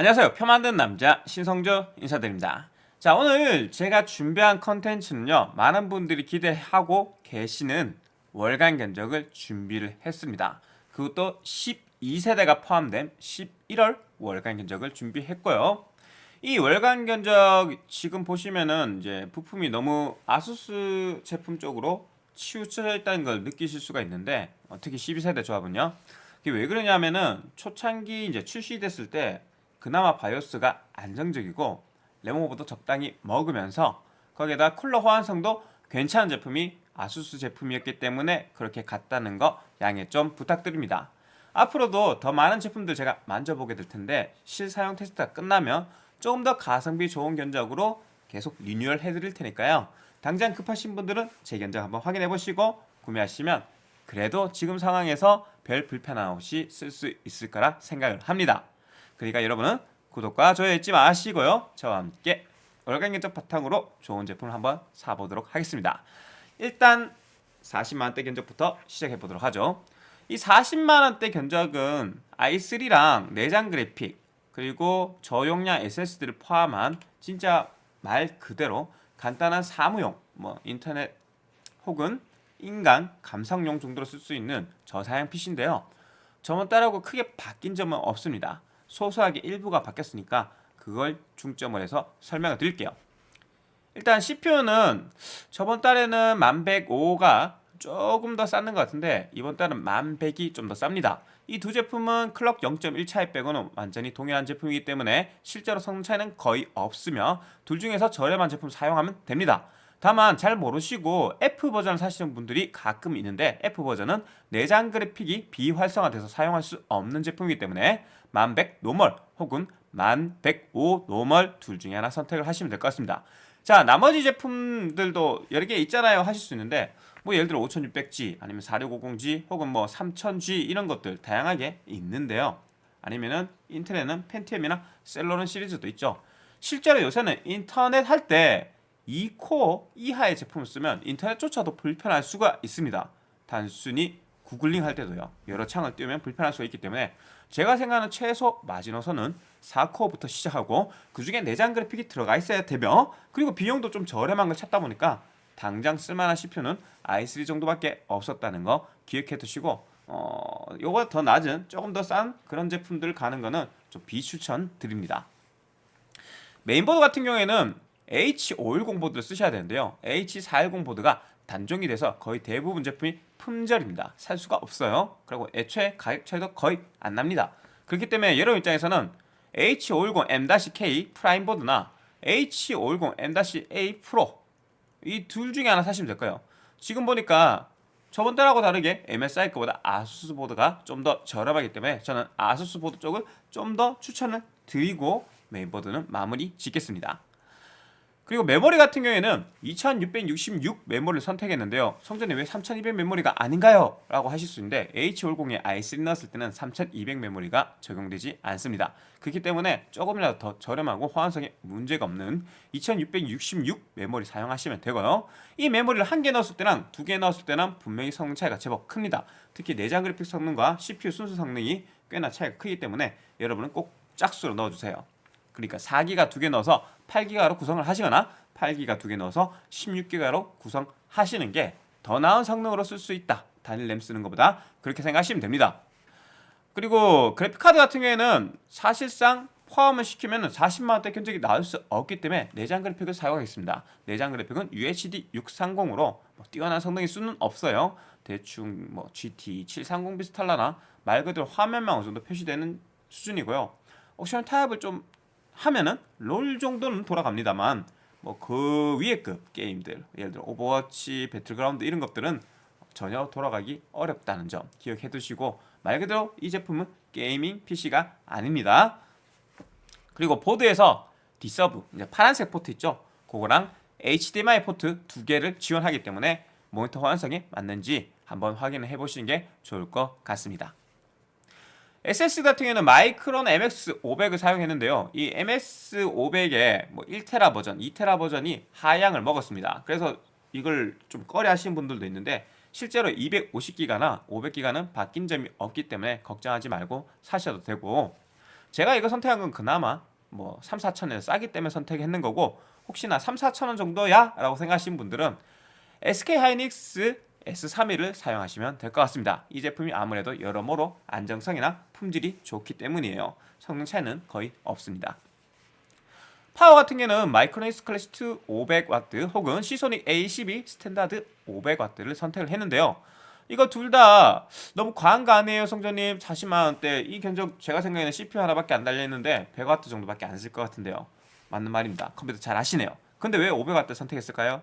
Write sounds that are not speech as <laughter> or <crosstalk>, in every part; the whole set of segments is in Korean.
안녕하세요. 표 만든 남자 신성조 인사드립니다. 자 오늘 제가 준비한 컨텐츠는요. 많은 분들이 기대하고 계시는 월간 견적을 준비를 했습니다. 그것도 12세대가 포함된 11월 월간 견적을 준비했고요. 이 월간 견적 지금 보시면은 이제 부품이 너무 아수스 제품 쪽으로 치우쳐 있다는 걸 느끼실 수가 있는데 어, 특히 12세대 조합은요. 이게 왜 그러냐면은 초창기 이제 출시됐을 때 그나마 바이오스가 안정적이고 RAM over도 적당히 먹으면서 거기에다 쿨러 호환성도 괜찮은 제품이 ASUS 제품이었기 때문에 그렇게 갔다는 거 양해 좀 부탁드립니다. 앞으로도 더 많은 제품들 제가 만져보게 될 텐데 실사용 테스트가 끝나면 조금 더 가성비 좋은 견적으로 계속 리뉴얼 해드릴 테니까요. 당장 급하신 분들은 제 견적 한번 확인해 보시고 구매하시면 그래도 지금 상황에서 별 불편함 없이 쓸 수 있을 거라 생각을 합니다. 그러니까 여러분은 구독과 좋아요 잊지 마시고요. 저와 함께 월간 견적 바탕으로 좋은 제품을 한번 사보도록 하겠습니다. 일단 40만원대 견적부터 시작해 보도록 하죠. 이 40만원대 견적은 i3랑 내장 그래픽 그리고 저용량 SSD를 포함한 진짜 말 그대로 간단한 사무용 뭐 인터넷 혹은 인간 감상용 정도로 쓸 수 있는 저사양 PC인데요. 저번 달하고 크게 바뀐 점은 없습니다. 소소하게 일부가 바뀌었으니까 그걸 중점을 해서 설명을 드릴게요. 일단 CPU는 저번 달에는 1105가 조금 더 쌌는 것 같은데 이번 달은 1100이 좀 더 쌉니다. 이 두 제품은 클럭 0.1 차이 빼고는 완전히 동일한 제품이기 때문에 실제로 성능 차이는 거의 없으며 둘 중에서 저렴한 제품 사용하면 됩니다. 다만 잘 모르시고 F 버전을 사시는 분들이 가끔 있는데 F 버전은 내장 그래픽이 비활성화돼서 사용할 수 없는 제품이기 때문에 1100 normal 혹은 1105 normal 둘 중에 하나 선택을 하시면 될 것 같습니다. 자 나머지 제품들도 여러 개 있잖아요 하실 수 있는데 뭐 예를 들어 5600G 아니면 4650G 혹은 뭐 3000G 이런 것들 다양하게 있는데요. 아니면은 인텔은 Pentium이나 Celeron 시리즈도 있죠. 실제로 요새는 인터넷 할 때 2코어 이하의 제품을 쓰면 인터넷조차도 불편할 수가 있습니다. 단순히 구글링 할 때도요. 여러 창을 띄우면 불편할 수가 있기 때문에 제가 생각하는 최소 마지노선은 4코어부터 시작하고 그 중에 내장 그래픽이 들어가 있어야 되며 그리고 비용도 좀 저렴한 걸 찾다 보니까 당장 쓸만한 CPU는 i3 정도밖에 없었다는 거 기억해 두시고 어, 요거 더 낮은 조금 더 싼 그런 제품들 가는 거는 좀 비추천 드립니다. 메인보드 같은 경우에는 H510 보드를 쓰셔야 되는데요. H410 보드가 단종이 돼서 거의 대부분 제품이 품절입니다. 살 수가 없어요. 그리고 애초에 가격 차이도 거의 안 납니다. 그렇기 때문에 여러분 입장에서는 H510M-K PRIME 보드나 H510M-A PRO 이 둘 중에 하나 사시면 될 거예요. 지금 보니까 저번 달하고 다르게 MSI 거보다 ASUS 보드가 좀 더 저렴하기 때문에 저는 ASUS 보드 쪽을 좀 더 추천을 드리고 메인보드는 마무리 짓겠습니다. 그리고 메모리 같은 경우에는 2666 메모리를 선택했는데요. 성전님 왜 3200 메모리가 아닌가요? 라고 하실 수 있는데 H510에 i3 넣었을 때는 3200 메모리가 적용되지 않습니다. 그렇기 때문에 조금이라도 더 저렴하고 호환성에 문제가 없는 2666 메모리 사용하시면 되고요. 이 메모리를 한 개 넣었을 때랑 두 개 넣었을 때는 분명히 성능 차이가 제법 큽니다. 특히 내장 그래픽 성능과 CPU 순수 성능이 꽤나 차이가 크기 때문에 여러분은 꼭 짝수로 넣어주세요. 그러니까 4기가 두 개 넣어서 8기가로 구성을 하시거나 8기가 두 개 넣어서 16기가로 구성하시는 게 더 나은 성능으로 쓸 수 있다. 단일 램 쓰는 것보다 그렇게 생각하시면 됩니다. 그리고 그래픽카드 같은 경우에는 사실상 포함을 시키면 40만원대 견적이 나올 수 없기 때문에 내장 그래픽을 사용하겠습니다. 내장 그래픽은 UHD 630으로 뭐 뛰어난 성능일 수는 없어요. 대충 뭐 GT 730 비슷할라나 말 그대로 화면만 어느 정도 표시되는 수준이고요. 옵션 타협을 좀 하면은 롤 정도는 돌아갑니다만 뭐 그 위에 급 게임들 예를 들어 오버워치, 배틀그라운드 이런 것들은 전혀 돌아가기 어렵다는 점 기억해 두시고 말 그대로 이 제품은 gaming PC가 아닙니다. 그리고 보드에서 D-Sub 이제 파란색 포트 있죠? 그거랑 HDMI 포트 두 개를 지원하기 때문에 모니터 호환성에 맞는지 한번 확인을 해 보시는 게 좋을 것 같습니다. SS 같은 경우는 마이크론 MX500을 사용했는데요. 이 MX500의 뭐 1테라 버전, 2테라 버전이 하향을 먹었습니다. 그래서 이걸 좀 꺼려 하시는 분들도 있는데 실제로 250기가나 500기가는 바뀐 점이 없기 때문에 걱정하지 말고 사셔도 되고 제가 이거 선택한 건 그나마 뭐 3, 4천원에 싸기 때문에 선택했는 거고 혹시나 3, 4천원 정도야? 라고 생각하시는 분들은 SK 하이닉스 S31을 사용하시면 될 것 같습니다. 이 제품이 아무래도 여러모로 안정성이나 품질이 좋기 때문이에요. 성능 차이는 거의 없습니다. 파워 같은 경우는 마이크로닉스 클래시2 500W 혹은 Seasonic A12 Standard 500W를 선택을 했는데요. 이거 둘 다 너무 과한 거 아니에요 성전님 40만원대 이 견적 제가 생각에는 CPU 하나밖에 안 달려있는데 100W 정도밖에 안 쓸 것 같은데요 맞는 말입니다 컴퓨터 잘 아시네요 근데 왜 500W 선택했을까요?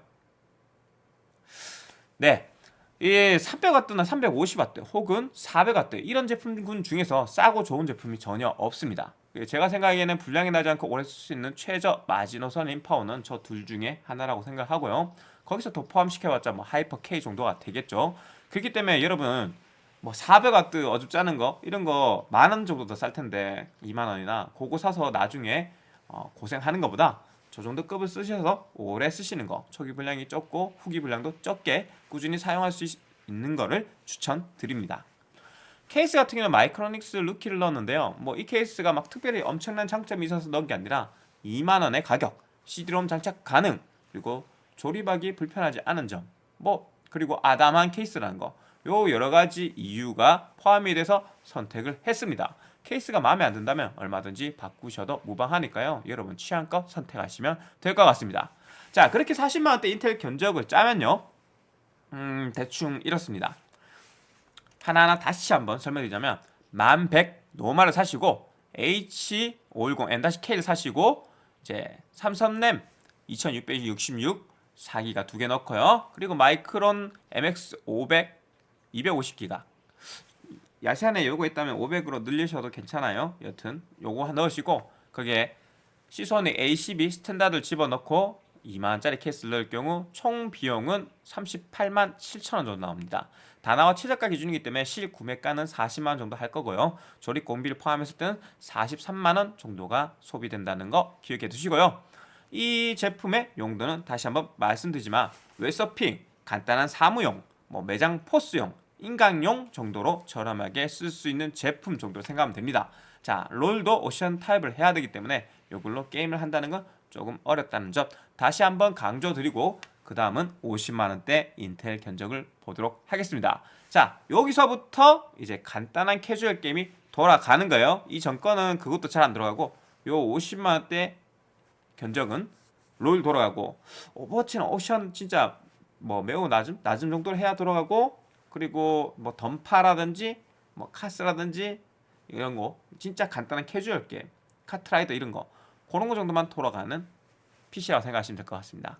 네, 이 300W나 350W 혹은 400W 이런 제품군 중에서 싸고 좋은 제품이 전혀 없습니다. 제가 생각하기에는 불량이 나지 않고 오래 쓸 수 있는 최저 마지노선 인 파워는 저 둘 중에 하나라고 생각하고요. 거기서 더 포함시켜봤자 뭐 Hyper K 정도가 되겠죠. 그렇기 때문에 여러분 뭐 400W 어줍잖은 거 이런 거 만 원 정도 더 쌀 텐데 2만 원이나 그거 사서 나중에 어, 고생하는 것보다 저 정도 급을 쓰셔서 오래 쓰시는 거 초기 불량이 적고 후기 불량도 적게 꾸준히 사용할 수 있, 는 거를 추천드립니다. 케이스 같은 경우는 마이크로닉스 루키를 넣었는데요. 뭐 이 케이스가 막 특별히 엄청난 장점이 있어서 넣은 게 아니라 2만원의 가격 CD롬 장착 가능 그리고 조립하기 불편하지 않은 점 뭐 그리고 아담한 케이스라는 거 요 여러가지 이유가 포함이 돼서 선택을 했습니다 케이스가 마음에 안 든다면 얼마든지 바꾸셔도 무방하니까요. 여러분 취향껏 선택하시면 될 것 같습니다. 자 그렇게 40만원대 인텔 견적을 짜면요. 음 대충 이렇습니다. 하나하나 다시 한번 설명드리자면 1100 노마를 사시고 H510 N-K를 사시고 이제 삼성램 2666 4기가 두 개 넣고요. 그리고 마이크론 MX500 250기가 야시안에 요거 있다면 500으로 늘리셔도 괜찮아요. 여튼 요거 넣으시고 그게 시소닉 A12 스탠다드를 집어넣고 2만원짜리 케이스를 넣을 경우 총 비용은 38만 7천원 정도 나옵니다. 다나와 최저가 기준이기 때문에 실구매가는 40만원 정도 할 거고요. 조립 공비를 포함했을 때는 43만원 정도가 소비된다는 거 기억해 두시고요. 이 제품의 용도는 다시 한번 말씀드리지만 웹서핑, 간단한 사무용, 뭐 매장 포스용 인강용 정도로 저렴하게 쓸 수 있는 제품 정도로 생각하면 됩니다. 자, 롤도 옵션 타협을 해야 되기 때문에 이걸로 게임을 한다는 건 조금 어렵다는 점 다시 한번 강조드리고 그 다음은 50만원대 인텔 견적을 보도록 하겠습니다. 자, 여기서부터 이제 간단한 캐주얼 게임이 돌아가는 거예요. 이 전 거는 그것도 잘 안 들어가고 요 50만원대 견적은 롤 돌아가고 오버워치는 옵션 진짜 뭐 매우 낮은 낮은 정도로 해야 돌아가고 그리고 뭐 던파라든지 뭐 카스라든지 이런 거 진짜 간단한 캐주얼 게임 카트라이더 이런 거 그런 거 정도만 돌아가는 PC라고 생각하시면 될 것 같습니다.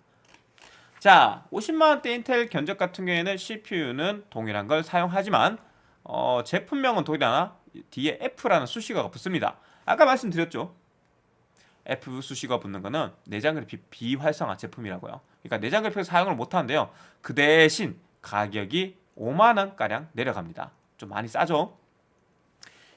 자 50만원대 인텔 견적 같은 경우에는 CPU는 동일한 걸 사용하지만 어, 제품명은 동일하나 뒤에 F라는 수식어가 붙습니다. 아까 말씀드렸죠? F 수식어 붙는 거는 내장 그래픽 비활성화 제품이라고요. 그러니까 내장 그래픽 사용을 못하는데요. 그 대신 가격이 5만원가량 내려갑니다. 좀 많이 싸죠?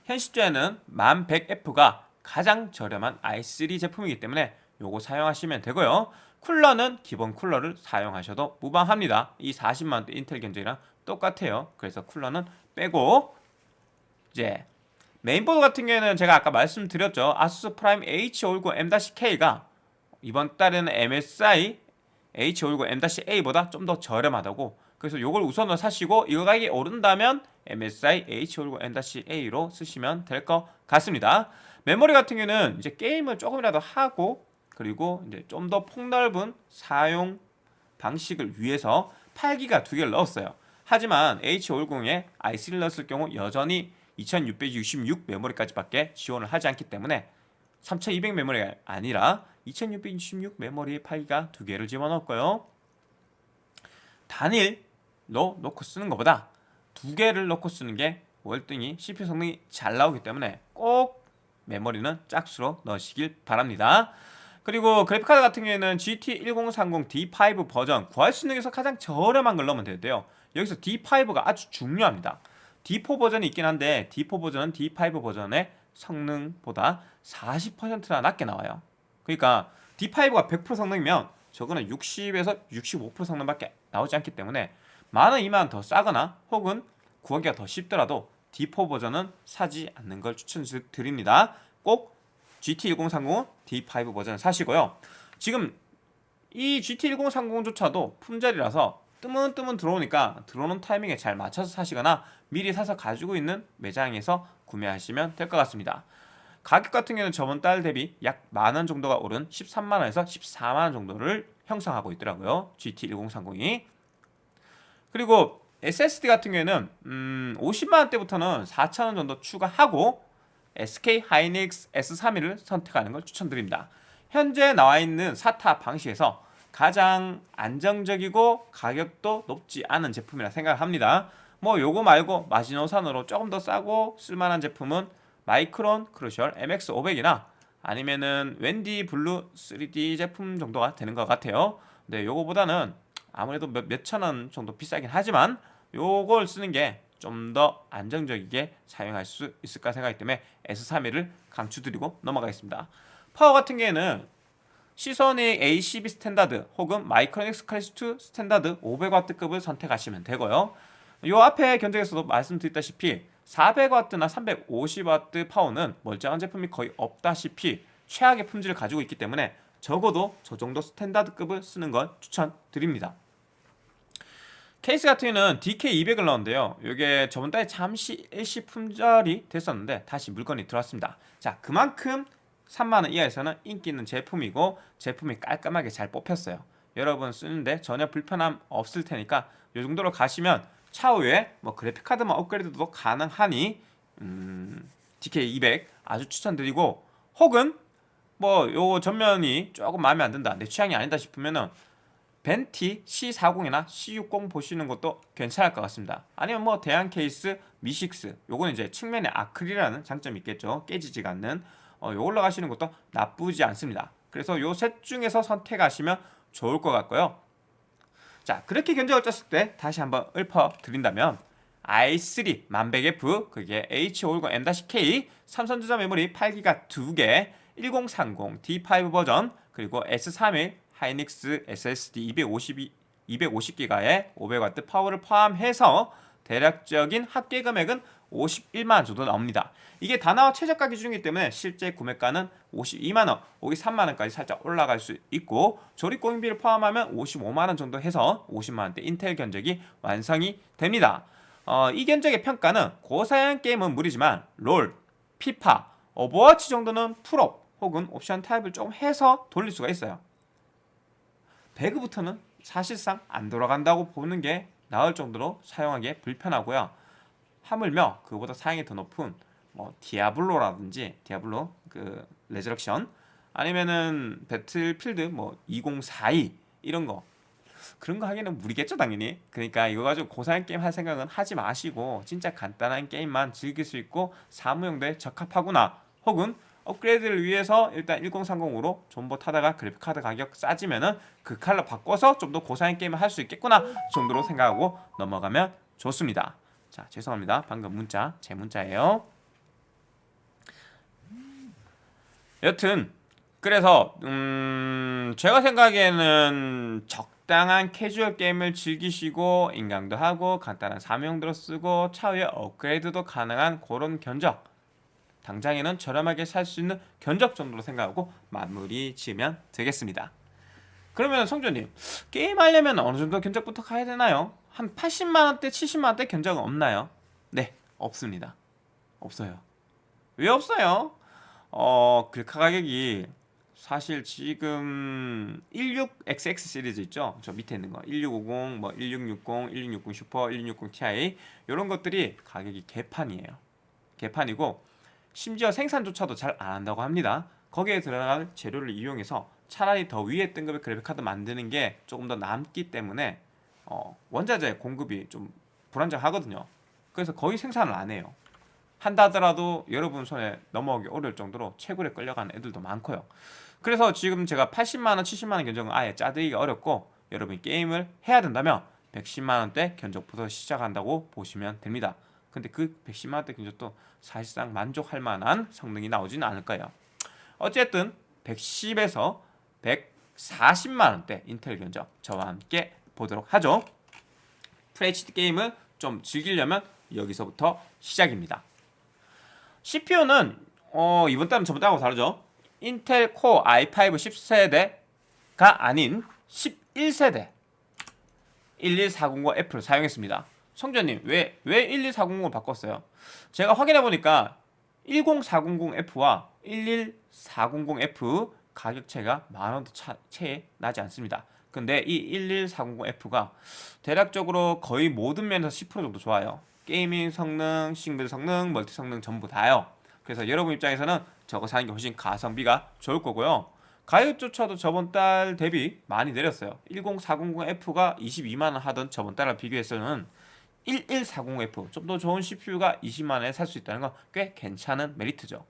현 시점에는 1100F가 가장 저렴한 i3 제품이기 때문에 요거 사용하시면 되고요. 쿨러는 기본 쿨러를 사용하셔도 무방합니다. 이 40만원대 인텔 견적이랑 똑같아요. 그래서 쿨러는 빼고 이제 메인보드 같은 경우에는 제가 아까 말씀드렸죠. 아수스 프라임 H510 M-K가 이번 달에는 MSI H510 M-A보다 좀 더 저렴하다고 그래서 이걸 우선은 사시고 이거 가격이 오른다면 MSI H510M-A로 쓰시면 될 것 같습니다. 메모리 같은 경우는 이제 게임을 조금이라도 하고 그리고 이제 좀 더 폭넓은 사용 방식을 위해서 8기가 두 개를 넣었어요. 하지만 H510에 i3를 넣었을 경우 여전히 2666 메모리까지밖에 지원을 하지 않기 때문에 3200 메모리가 아니라 2666 메모리 8기가 두 개를 집어넣었고요. 단일 로 놓고 쓰는 것보다 두 개를 놓고 쓰는 게 월등히 CPU 성능이 잘 나오기 때문에 꼭 메모리는 짝수로 넣으시길 바랍니다. 그리고 그래픽카드 같은 경우에는 GT1030 D5 버전 구할 수 있는 게서 가장 저렴한 걸 넣으면 되는데요. 여기서 D5가 아주 중요합니다. D4 버전이 있긴 한데 D4 버전은 D5 버전의 성능보다 40%나 낮게 나와요. 그러니까 D5가 100% 성능이면 저거는 60에서 65% 성능밖에 나오지 않기 때문에 만원, 이만 더 싸거나 혹은 구하기가 더 쉽더라도 D4 버전은 사지 않는 걸 추천드립니다. 꼭 GT1030 D5 버전 사시고요. 지금 이 GT1030조차도 품절이라서 뜨문뜨문 들어오니까 들어오는 타이밍에 잘 맞춰서 사시거나 미리 사서 가지고 있는 매장에서 구매하시면 될 것 같습니다. 가격 같은 경우는 저번 달 대비 약 만 원 정도가 오른 13만원에서 14만원 정도를 형성하고 있더라고요. GT1030이. 그리고 SSD 같은 경우에는 음, 50만원대부터는 4천원 정도 추가하고 SK 하이닉스 S31을 선택하는 걸 추천드립니다. 현재 나와 있는 사타 방식에서 가장 안정적이고 가격도 높지 않은 제품이라 생각합니다. 뭐 요거 말고 마지노선으로 조금 더 싸고 쓸만한 제품은 마이크론 크루셜 MX500이나 아니면은 WD 블루 3D 제품 정도가 되는 것 같아요. 네, 요거보다는 아무래도 몇, 몇천 원 정도 비싸긴 하지만 요걸 쓰는 게 좀 더 안정적이게 사용할 수 있을까 생각하기 때문에 S31을 강추드리고 넘어가겠습니다. 파워 같은 경우에는 시소닉 A12 스탠다드 혹은 마이크로닉스 클래스2 스탠다드 500W급을 선택하시면 되고요. 요 앞에 견적에서도 말씀드렸다시피 400W나 350W 파워는 멀쩡한 제품이 거의 없다시피 최악의 품질을 가지고 있기 때문에 적어도 저 정도 스탠다드급을 쓰는 걸 추천드립니다. 케이스 같은 경우는 DK200을 넣었는데요. 이게 저번 달에 잠시 일시 품절이 됐었는데 다시 물건이 들어왔습니다. 자, 그만큼 3만원 이하에서는 인기 있는 제품이고 제품이 깔끔하게 잘 뽑혔어요. 여러분 쓰는데 전혀 불편함 없을 테니까 이 정도로 가시면 차후에 뭐 그래픽카드만 업그레이드도 가능하니 음, DK200 아주 추천드리고 혹은 뭐 요 전면이 조금 마음에 안 든다 내 취향이 아니다 싶으면은 벤티 C40이나 C60 보시는 것도 괜찮을 것 같습니다. 아니면 뭐 대한 케이스 미식스 요거는 이제 측면에 아크릴이라는 장점이 있겠죠. 깨지지가 않는 어, 요걸로 가시는 것도 나쁘지 않습니다. 그래서 요 셋 중에서 선택하시면 좋을 것 같고요. 자 그렇게 견적을 짰을 때 다시 한번 읊어드린다면 i3 1100F 그게 H510M-K 삼성전자 메모리 8기가 2개 1030 D5 버전 그리고 S31 하이닉스 SSD 252, 250기가의 500W 파워를 포함해서 대략적인 합계 금액은 51만원 정도 나옵니다. 이게 다나와 최저가 기준이기 때문에 실제 구매가는 52만원, 53만원까지 살짝 올라갈 수 있고 조립 공인비를 포함하면 55만원 정도 해서 50만원대 인텔 견적이 완성이 됩니다. 어, 이 견적의 평가는 고사양 게임은 무리지만 롤, 피파, 오버워치 정도는 풀옵 혹은 옵션 타협을 좀 해서 돌릴 수가 있어요. 배그부터는 사실상 안 돌아간다고 보는 게 나을 정도로 사용하기에 불편하고요. 하물며 그보다 사양이 더 높은 뭐 디아블로라든지 디아블로 그 레저렉션 아니면은 배틀필드 뭐 2042 이런 거 그런 거 하기에는 무리겠죠 당연히 그러니까 이거 가지고 고사양 게임 할 생각은 하지 마시고 진짜 간단한 게임만 즐길 수 있고 사무용도에 적합하구나 혹은 업그레이드를 위해서 일단 1030으로 존버 타다가 그래픽카드 가격 싸지면은 그 칼로 바꿔서 좀 더 고사양 게임을 할 수 있겠구나 정도로 생각하고 넘어가면 좋습니다. 자 죄송합니다. 방금 문자 제 문자예요. 여튼 그래서 음 제가 생각에는 적당한 캐주얼 게임을 즐기시고 인강도 하고 간단한 사무용도로 쓰고 차후에 업그레이드도 가능한 그런 견적 당장에는 저렴하게 살 수 있는 견적 정도로 생각하고 마무리 지으면 되겠습니다. 그러면 성조님 게임 하려면 어느 정도 견적부터 가야 되나요? 한 80만원대 70만원대 견적은 없나요? 네 없습니다. 없어요. 왜 없어요? 어 글카 가격이 사실 지금 16XX 시리즈 있죠? 저 밑에 있는 거 1650, 뭐 1660, 1660 슈퍼, 1660 Ti 이런 것들이 가격이 개판이에요. 개판이고 심지어 생산조차도 잘 안 한다고 합니다. 거기에 들어갈 재료를 이용해서 차라리 더 위에 등급의 그래픽카드 만드는 게 조금 더 남기 때문에 어, 원자재 공급이 좀 불안정하거든요. 그래서 거의 생산을 안 해요. 한다 하더라도 여러분 손에 넘어오기 어려울 정도로 채굴에 끌려가는 애들도 많고요. 그래서 지금 제가 80만원, 70만원 견적은 아예 짜드기가 어렵고 여러분이 게임을 해야 된다면 110만원대 견적부터 시작한다고 보시면 됩니다. 근데 그 110만원대 견적도 사실상 만족할 만한 성능이 나오지는 않을 거예요. 어쨌든 110에서 140만 원대 인텔 견적 저와 함께 보도록 하죠. FHD 게임을 좀 즐기려면 여기서부터 시작입니다. CPU는 어, 이번 달은 저번 달하고 다르죠. 인텔 코어 i5 10세대가 아닌 11세대 11400F를 사용했습니다. 성전님 왜 왜 11400을 바꿨어요? 제가 확인해 보니까 10400F와 11400F 가격 차이가 만 원도 채 나지 않습니다. 근데 이 11400F가 대략적으로 거의 모든 면에서 10% 정도 좋아요. 게이밍 성능, 싱글 성능, 멀티 성능 전부 다요. 그래서 여러분 입장에서는 저거 사는 게 훨씬 가성비가 좋을 거고요. 가격조차도 저번 달 대비 많이 내렸어요. 10400F가 22만원 하던 저번 달과 비교해서는 1140F 좀 더 좋은 CPU가 20만원에 살 수 있다는 건 꽤 괜찮은 메리트죠.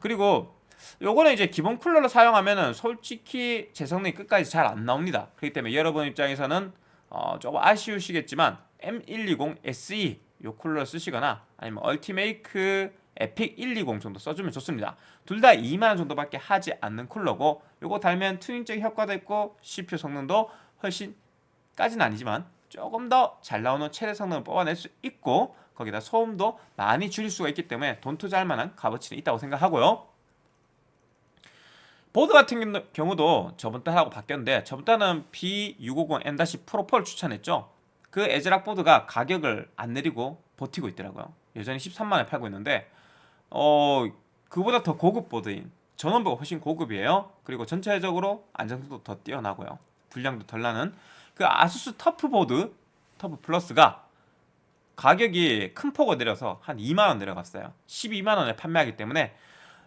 그리고 요거는 이제 기본 쿨러로 사용하면은 솔직히 제 성능이 끝까지 잘 안 나옵니다. 그렇기 때문에 여러분 입장에서는 어, 조금 아쉬우시겠지만 M120 SE 요 쿨러 쓰시거나 아니면 얼티메이크 에픽 120 정도 써주면 좋습니다. 둘 다 2만원 정도밖에 하지 않는 쿨러고 요거 달면 튜닝적인 효과도 있고 CPU 성능도 훨씬 까지는 아니지만 조금 더 잘 나오는 최대 성능을 뽑아낼 수 있고 거기다 소음도 많이 줄일 수가 있기 때문에 돈 투자할 만한 값어치는 있다고 생각하고요. 보드 같은 경우도 저번 달 하고 바뀌었는데 저번 달은 B560M- 프로4를 추천했죠. 그 에즈락 보드가 가격을 안 내리고 버티고 있더라고요. 여전히 13만원에 팔고 있는데 어 그보다 더 고급 보드인 전원부가 훨씬 고급이에요. 그리고 전체적으로 안정성도 더 뛰어나고요. 불량도 덜 나는 그 아수스 터프 보드 터프 플러스가 가격이 큰 폭을 내려서 한 2만원 내려갔어요. 12만원에 판매하기 때문에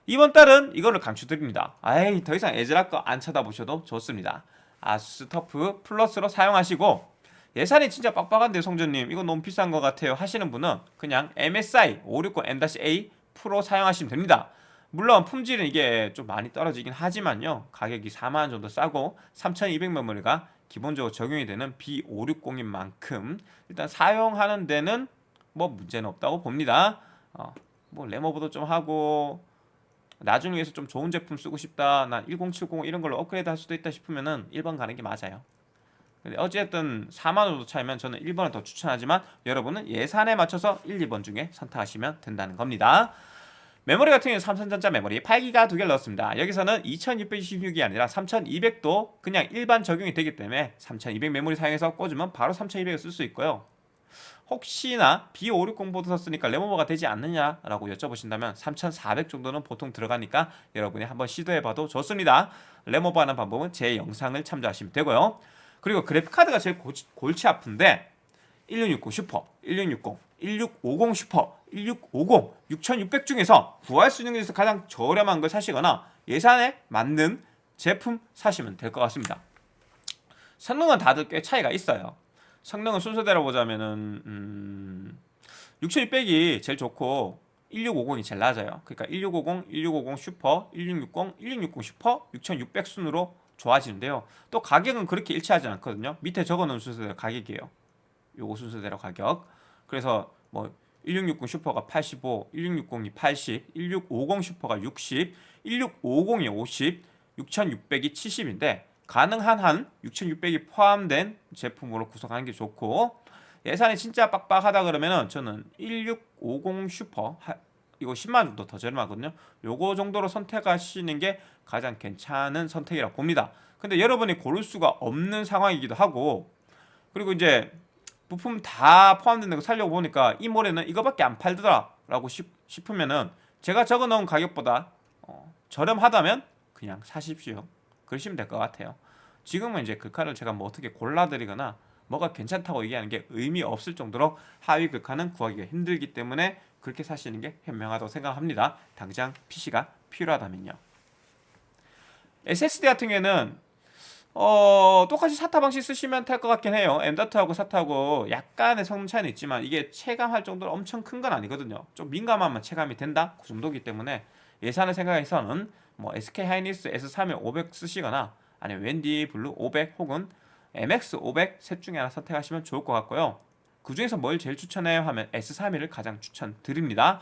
이번 달은 이거를 강추드립니다. 아이 더 이상 에즈락 거 안 쳐다보셔도 좋습니다. 아수스 터프 플러스로 사용하시고 예산이 진짜 빡빡한데 성전님 이거 너무 비싼 것 같아요 하시는 분은 그냥 MSI 560M-A 프로 사용하시면 됩니다. 물론 품질은 이게 좀 많이 떨어지긴 하지만요 가격이 4만원 정도 싸고 3200 메모리가 기본적으로 적용이 되는 B560인 만큼 일단 사용하는 데는 뭐 문제는 없다고 봅니다. 어, 뭐 레모버도 좀 하고 나중에 위해서 좀 좋은 제품 쓰고 싶다 난 1070 이런 걸로 업그레이드 할 수도 있다 싶으면은 1번 가는 게 맞아요. 근데 어쨌든 4만원 정도 차이면 저는 1번을 더 추천하지만 여러분은 예산에 맞춰서 1, 2번 중에 선택하시면 된다는 겁니다 메모리 같은 경우는 삼성전자 메모리 8기가 두 개를 넣었습니다. 여기서는 2666이 아니라 3200도 그냥 일반 적용이 되기 때문에 3200 메모리 사용해서 꽂으면 바로 3200을 쓸 수 있고요. 혹시나 B560 보드 썼으니까 램오버가 되지 않느냐라고 여쭤보신다면 3400 정도는 보통 들어가니까 여러분이 한번 시도해봐도 좋습니다. 램오버 하는 방법은 제 영상을 참조하시면 되고요. 그리고 그래픽카드가 제일 골치 아픈데 1660 슈퍼, 1660, 1650 슈퍼, 1650, 6600 중에서 구할 수 있는 것에서 가장 저렴한 걸 사시거나 예산에 맞는 제품 사시면 될 것 같습니다. 성능은 다들 꽤 차이가 있어요. 성능은 순서대로 보자면은 음, 6600이 제일 좋고 1650이 제일 낮아요. 그러니까 1650, 1650 슈퍼, 1660, 1660 슈퍼, 6600 순으로 좋아지는데요. 또 가격은 그렇게 일치하지 않거든요. 밑에 적어놓은 순서대로 가격이에요. 요거 순서대로 가격 그래서 뭐 1660 슈퍼가 85, 1660이 80, 1650 슈퍼가 60, 1650이 50, 6600이 70인데 가능한 한 6600이 포함된 제품으로 구성하는 게 좋고 예산이 진짜 빡빡하다 그러면은 저는 1650 슈퍼 이거 10만 정도 더 저렴하거든요. 요거 정도로 선택하시는 게 가장 괜찮은 선택이라고 봅니다. 근데 여러분이 고를 수가 없는 상황이기도 하고 그리고 이제 부품 다 포함된 거 살려고 보니까 이 모래는 이거밖에 안 팔더라 라고 싶으면은 제가 적어놓은 가격보다 어, 저렴하다면 그냥 사십시오. 그러시면 될 것 같아요. 지금은 이제 극한을 제가 뭐 어떻게 골라드리거나 뭐가 괜찮다고 얘기하는 게 의미 없을 정도로 하위 극한은 구하기가 힘들기 때문에 그렇게 사시는 게 현명하다고 생각합니다. 당장 PC가 필요하다면요. SSD 같은 경우에는 어 똑같이 사타 방식 쓰시면 될 것 같긴 해요. M.2하고 사타하고 약간의 성능 차이는 있지만 이게 체감할 정도로 엄청 큰 건 아니거든요. 좀 민감하면 체감이 된다? 그 정도기 때문에 예산을 생각해서는 뭐 SK 하이닉스 S31 500 쓰시거나 아니면 웬디 Blue 500 혹은 MX 500 셋 중에 하나 선택하시면 좋을 것 같고요. 그 중에서 뭘 제일 추천해요? 하면 S31을 가장 추천드립니다.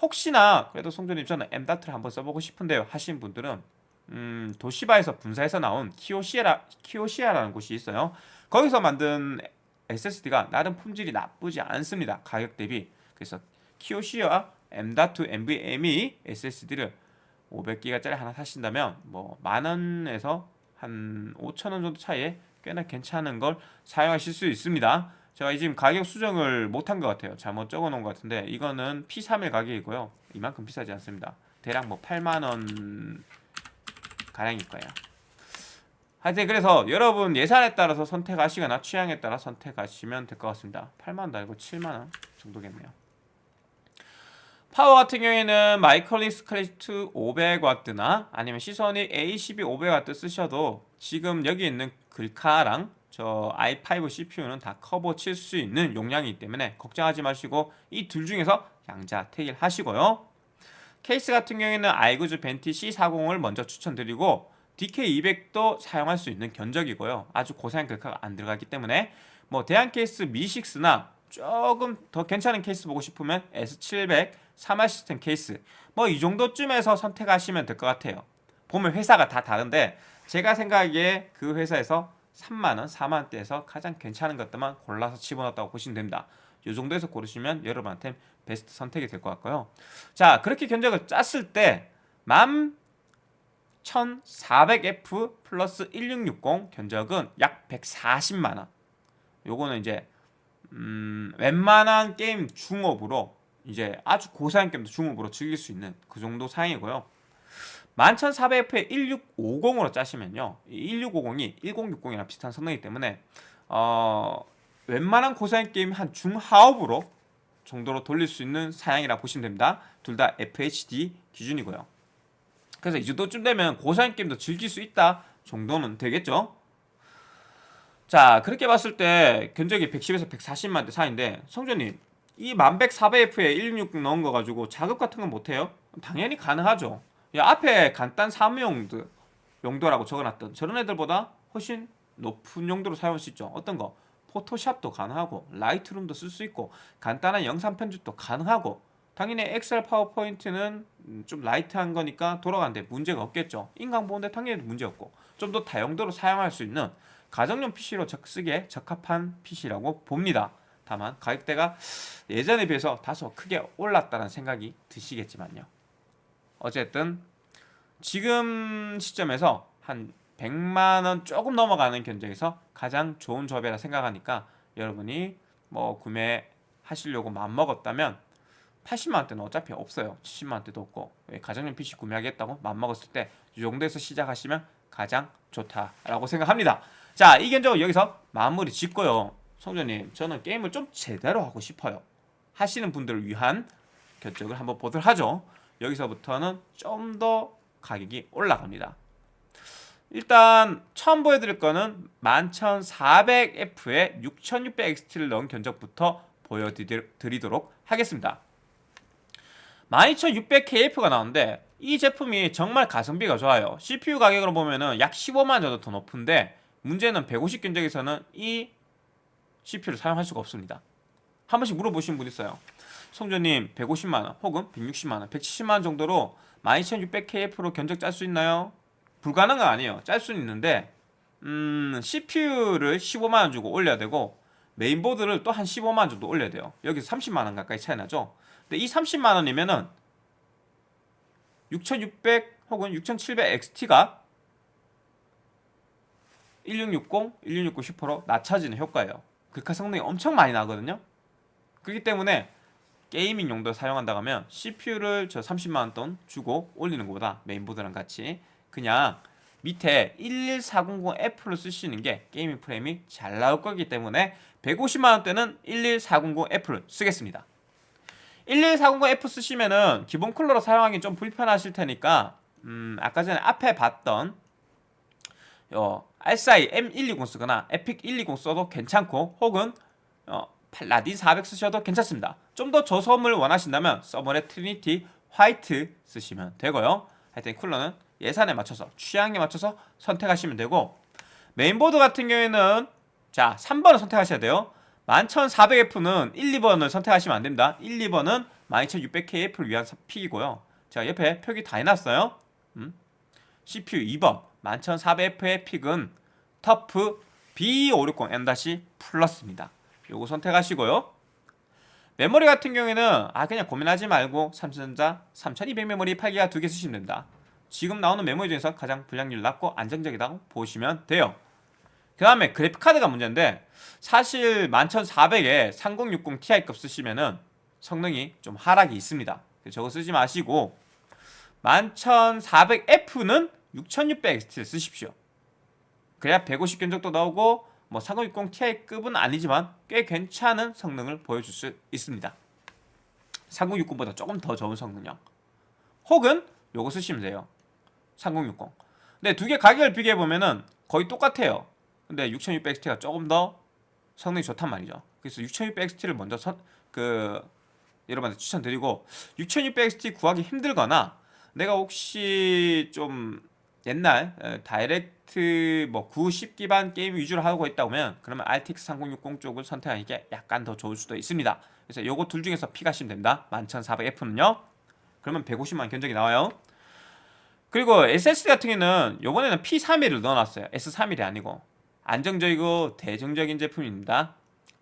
혹시나 그래도 성조님 저는 M.2를 한번 써보고 싶은데요. 하신 분들은 음, 도시바에서 분사해서 나온 키오시아라, 키오시아라는 곳이 있어요. 거기서 만든 SSD가 나름 품질이 나쁘지 않습니다. 가격 대비. 그래서 키오시아 M.2 NVMe SSD를 500기가짜리 하나 사신다면 뭐 만원에서 한 5천원 정도 차이에 꽤나 괜찮은 걸 사용하실 수 있습니다 제가 지금 가격 수정을 못한 것 같아요 잘못 적어 놓은 것 같은데 이거는 P31 가격이고요 이만큼 비싸지 않습니다 대략 뭐 8만원 가량일 거예요. 하여튼 그래서 여러분 예산에 따라서 선택하시거나 취향에 따라 선택하시면 될 것 같습니다. 8만원도 아니고 7만원 정도겠네요. 파워 같은 경우에는 마이크로닉스 클래식2 500W나 아니면 시소닉 A12 500W 쓰셔도 지금 여기 있는 글카랑 저 i5 CPU는 다 커버 칠 수 있는 용량이기 때문에 걱정하지 마시고 이 둘 중에서 양자 택일 하시고요 케이스 같은 경우에는 아이구주 벤티 C40을 먼저 추천드리고 DK200도 사용할 수 있는 견적이고요. 아주 고사양 글카가 안 들어가기 때문에 뭐 대한 케이스 미6나 조금 더 괜찮은 케이스 보고 싶으면 S700 3화 시스템 케이스 뭐 이 정도쯤에서 선택하시면 될 것 같아요. 보면 회사가 다 다른데 제가 생각하기에 그 회사에서 3만원, 4만원대에서 가장 괜찮은 것들만 골라서 집어넣었다고 보시면 됩니다. 이 정도에서 고르시면 여러분한테 베스트 선택이 될 것 같고요. 자 그렇게 견적을 짰을 때 11,400F 플러스 1660 견적은 약 140만원. 요거는 이제 음, 웬만한 게임 중업으로 이제 아주 고사양 게임도 중업으로 즐길 수 있는 그 정도 사양이고요. 11400F에 1650으로 짜시면요 1650이 1060이랑 비슷한 성능이기 때문에 어, 웬만한 고사양 게임 한 중하업으로 정도로 돌릴 수 있는 사양이라 보시면 됩니다. 둘 다 FHD 기준이고요. 그래서 이 정도쯤 되면 고사양 게임도 즐길 수 있다 정도는 되겠죠? 자 그렇게 봤을 때 견적이 110에서 140만대 사이인데 성조님 이 11400F에 166 넣은 거 가지고 작업 같은 건 못해요? 당연히 가능하죠. 야, 앞에 간단 사무용도 용도라고 적어놨던 저런 애들보다 훨씬 높은 용도로 사용할 수 있죠. 어떤 거? 포토샵도 가능하고 Lightroom도 쓸 수 있고 간단한 영상 편집도 가능하고 당연히 엑셀 파워포인트는 좀 light한 거니까 돌아가는데 문제가 없겠죠. 인강 보는데 당연히 문제 없고 좀 더 다용도로 사용할 수 있는 가정용 PC로 쓰기에 적합한 PC라고 봅니다. 다만 가격대가 예전에 비해서 다소 크게 올랐다는 생각이 드시겠지만요. 어쨌든 지금 시점에서 한 100만원 조금 넘어가는 견적에서 가장 좋은 조합이라 생각하니까 여러분이 뭐 구매하시려고 마음먹었다면 80만원대는 어차피 없어요. 70만원대도 없고. 가정용 PC 구매하겠다고 마음먹었을 때 이 정도에서 시작하시면 가장 좋다라고 생각합니다. 자 이 견적은 여기서 마무리 짓고요. 성조님 저는 게임을 좀 제대로 하고 싶어요. 하시는 분들을 위한 견적을 한번 보도록 하죠. 여기서부터는 좀 더 가격이 올라갑니다 일단 처음 보여드릴 거는 11400F에 6600XT를 넣은 견적부터 보여드리도록 하겠습니다. 12600KF가 나오는데 이 제품이 정말 가성비가 좋아요. CPU 가격으로 보면 약 15만 정도 더 높은데 문제는 150 견적에서는 이 CPU를 사용할 수가 없습니다. 한 번씩 물어보시는 분 있어요. 성조님 150만원 혹은 160만원 170만원 정도로 12600KF로 견적 짤 수 있나요? 불가능은 아니에요. 짤 수는 있는데 음, CPU를 15만원 주고 올려야 되고 메인보드를 또 한 15만원 정도 올려야 돼요. 여기서 30만원 가까이 차이 나죠? 근데 이 30만원이면은 6600 혹은 6700XT가 1660, 1660 슈퍼로 낮춰지는 효과예요. 글카 성능이 엄청 많이 나거든요. 그렇기 때문에 gaming 용도로 사용한다고 하면 CPU를 저 30만원 돈 주고 올리는 것보다 메인보드랑 같이 그냥 밑에 11400F를 쓰시는 게 gaming 프레임이 잘 나올 거기 때문에 150만원대는 11400F를 쓰겠습니다. 11400F 쓰시면은 기본 쿨러로 사용하기 좀 불편하실 테니까 음 아까 전에 앞에 봤던 요 RSI M120 쓰거나 에픽 120 써도 괜찮고 혹은 어, 라딘 400 쓰셔도 괜찮습니다. 좀 더 저소음을 원하신다면 서머넷 트리니티 화이트 쓰시면 되고요. 하여튼 쿨러는 예산에 맞춰서 취향에 맞춰서 선택하시면 되고 메인보드 같은 경우에는 자 3번을 선택하셔야 돼요. 11400F는 1, 2번을 선택하시면 안됩니다. 1, 2번은 12600KF를 위한 pick이고요. 자 옆에 표기 다 해놨어요. 음? CPU 2번 11400F의 pick은 TUF B560M- 플러스입니다. 요거 선택하시고요. 메모리 같은 경우에는 아 그냥 고민하지 말고 삼성전자 3200 메모리 8기가 두 개 쓰시면 된다. 지금 나오는 메모리 중에서 가장 분량률 낮고 안정적이라고 보시면 돼요. 그 다음에 그래픽카드가 문제인데 사실 11400에 3060 Ti급 쓰시면은 성능이 좀 하락이 있습니다. 저거 쓰지 마시고 11400F는 6600XT를 쓰십시오. 그래야 150 견 적도 나오고 뭐 3060 Ti급은 아니지만 꽤 괜찮은 성능을 보여줄 수 있습니다. 3060보다 조금 더 좋은 성능력. 혹은 요거 쓰시면 돼요. 3060. 근데 두 개 가격을 비교해 보면은 거의 똑같아요. 근데 6600XT가 조금 더 성능이 좋단 말이죠. 그래서 6600XT를 먼저 선, 그 여러분한테 추천드리고 6600XT 구하기 힘들거나 내가 혹시 좀 옛날 에, 다이렉트 뭐90 기반 게임 위주로 하고 있다면 그러면 RTX 3060 쪽을 선택하는 게 약간 더 좋을 수도 있습니다. 그래서 요거 둘 중에서 픽하시면 됩니다. 11400F는요. 그러면 150만 견적이 나와요. 그리고 SSD 같은 경우는 요번에는 P31을 넣어놨어요. S31이 아니고 안정적이고 대중적인 제품입니다.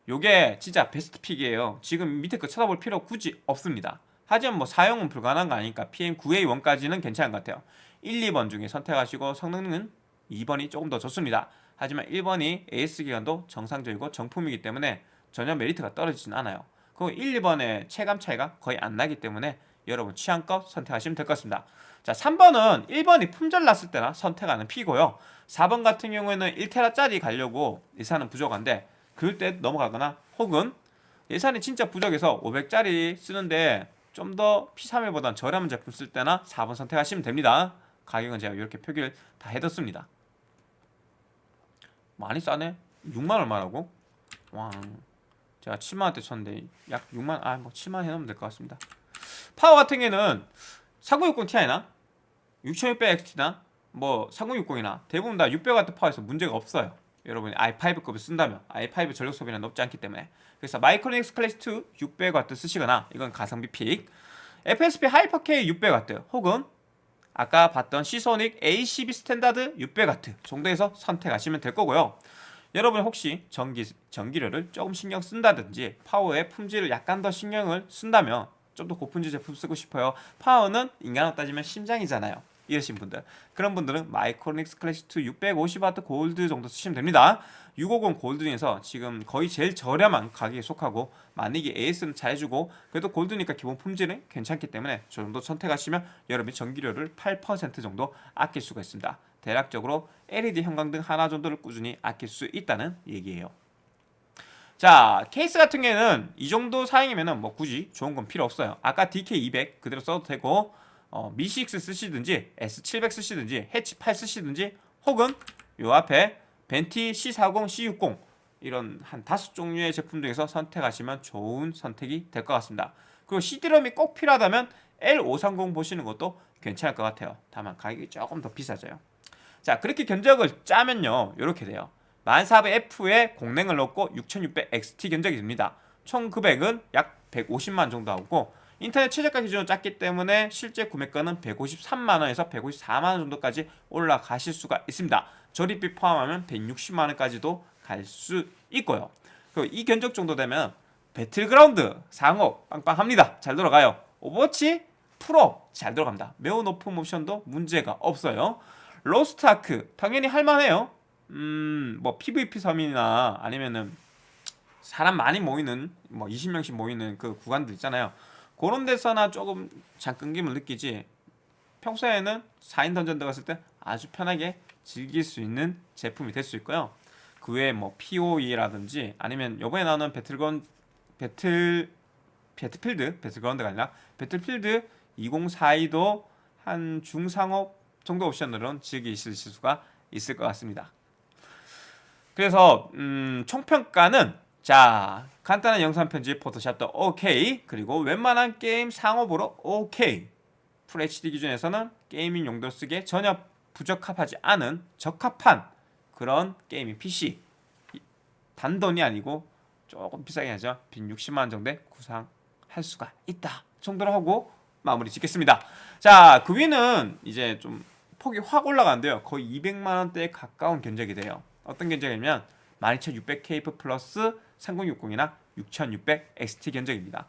요게 진짜 베스트 픽이에요. 지금 밑에 거 쳐다볼 필요 굳이 없습니다. 하지만 뭐 사용은 불가능한 거 아니까 PM9A1까지는 괜찮은 것 같아요. 1, 2번 중에 선택하시고 성능은 2번이 조금 더 좋습니다. 하지만 1번이 AS 기간도 정상적이고 정품이기 때문에 전혀 메리트가 떨어지진 않아요. 그리고 1, 2번의 체감 차이가 거의 안 나기 때문에 여러분 취향껏 선택하시면 될 것 같습니다. 자, 3번은 1번이 품절 났을 때나 선택하는 피고요. 4번 같은 경우에는 1테라짜리 가려고 예산은 부족한데 그럴 때 넘어가거나 혹은 예산이 진짜 부족해서 500짜리 쓰는데 좀 더 P31보다 저렴한 제품 쓸 때나 4번 선택하시면 됩니다. 가격은 제가 이렇게 표기를 다 해뒀습니다. 많이 싸네? 6만 얼마라고? 와, 제가 7만 원대 쳤는데 약 6만 아 뭐 7만 해놓으면 될 것 같습니다. 파워 같은 경우는 4060 Ti나 6600XT나 뭐 3060이나 대부분 다 600W 파워에서 문제가 없어요. 여러분이 i5급을 쓴다면 i5 전력 소비는 높지 않기 때문에 그래서 마이크로닉스 클래식2 600W 쓰시거나 이건 가성비 pick FSP 하이퍼K 600W 혹은 아까 봤던 시소닉 A12 스탠다드 600W 정도에서 선택하시면 될 거고요. 여러분 혹시 전기, 전기료를 조금 신경 쓴다든지 파워의 품질을 약간 더 신경을 쓴다면 좀 더 고품질 제품 쓰고 싶어요. 파워는 인간으로 따지면 심장이잖아요. 이러신 분들 그런 분들은 마이크로닉스 클래식2 650W 골드 정도 쓰시면 됩니다 650 골드 중에서 지금 거의 제일 저렴한 가격에 속하고 만약에 AS는 잘해주고 그래도 골드니까 기본 품질은 괜찮기 때문에 저 정도 선택하시면 여러분이 전기료를 8% 정도 아낄 수가 있습니다 대략적으로 LED 형광등 하나 정도를 꾸준히 아낄 수 있다는 얘기예요 자 케이스 같은 경우에는 이 정도 사양이면 뭐 굳이 좋은 건 필요 없어요 아까 DK200 그대로 써도 되고 어, 미6 쓰시든지 S700 쓰시든지 해치 8 쓰시든지 혹은 요 앞에 벤티 C40, C60 이런 한 다섯 종류의 제품 중에서 선택하시면 좋은 선택이 될 것 같습니다. 그리고 CD롬이 꼭 필요하다면 L530 보시는 것도 괜찮을 것 같아요. 다만 가격이 조금 더 비싸져요. 자 그렇게 견적을 짜면요 이렇게 돼요. 1400F에 공랭을 넣고 6600XT 견적이 됩니다. 총 금액은 약 150만 정도 하고 인터넷 최저가 기준으로 짰기 때문에 실제 구매가는 153만원에서 154만원 정도까지 올라가실 수가 있습니다. 조립비 포함하면 160만원까지도 갈 수 있고요. 이 견적 정도 되면 배틀그라운드 상옵 빵빵합니다. 잘 돌아가요. 오버워치 풀옵 잘 돌아갑니다. 매우 높은 옵션도 문제가 없어요. 로스트아크 당연히 할만해요. 음, 뭐 PVP 섬이나 아니면은 사람 많이 모이는 뭐 20명씩 모이는 그 구간들 있잖아요. 그런 데서나 조금 잔끊김을 느끼지 평소에는 4인 던전 들어갔을 때 아주 편하게 즐길 수 있는 제품이 될 수 있고요. 그 외에 뭐 POE라든지 아니면 요번에 나오는 배틀건 배틀 배틀필드 배틀그라운드가 아니라 배틀필드 2042도 한 중상옵 정도 옵션으로는 즐기실 수가 있을 것 같습니다. 그래서 음, 총평가는 자 간단한 영상 편집 포토샵도 오케이. 그리고 웬만한 게임 상옵으로 오케이. FHD 기준에서는 gaming 용도 쓰기에 전혀 부적합하지 않은 적합한 그런 게이밍 PC. 단돈이 아니고 조금 비싸긴 하죠. 빈 60만원 정도에 구상할 수가 있다 정도로 하고 마무리 짓겠습니다. 자 그 위는 이제 좀 폭이 확 올라가는데요. 거의 200만원대에 가까운 견적이 돼요 어떤 견적이냐면 12600K 플러스 3060이나 6600 XT 견적입니다.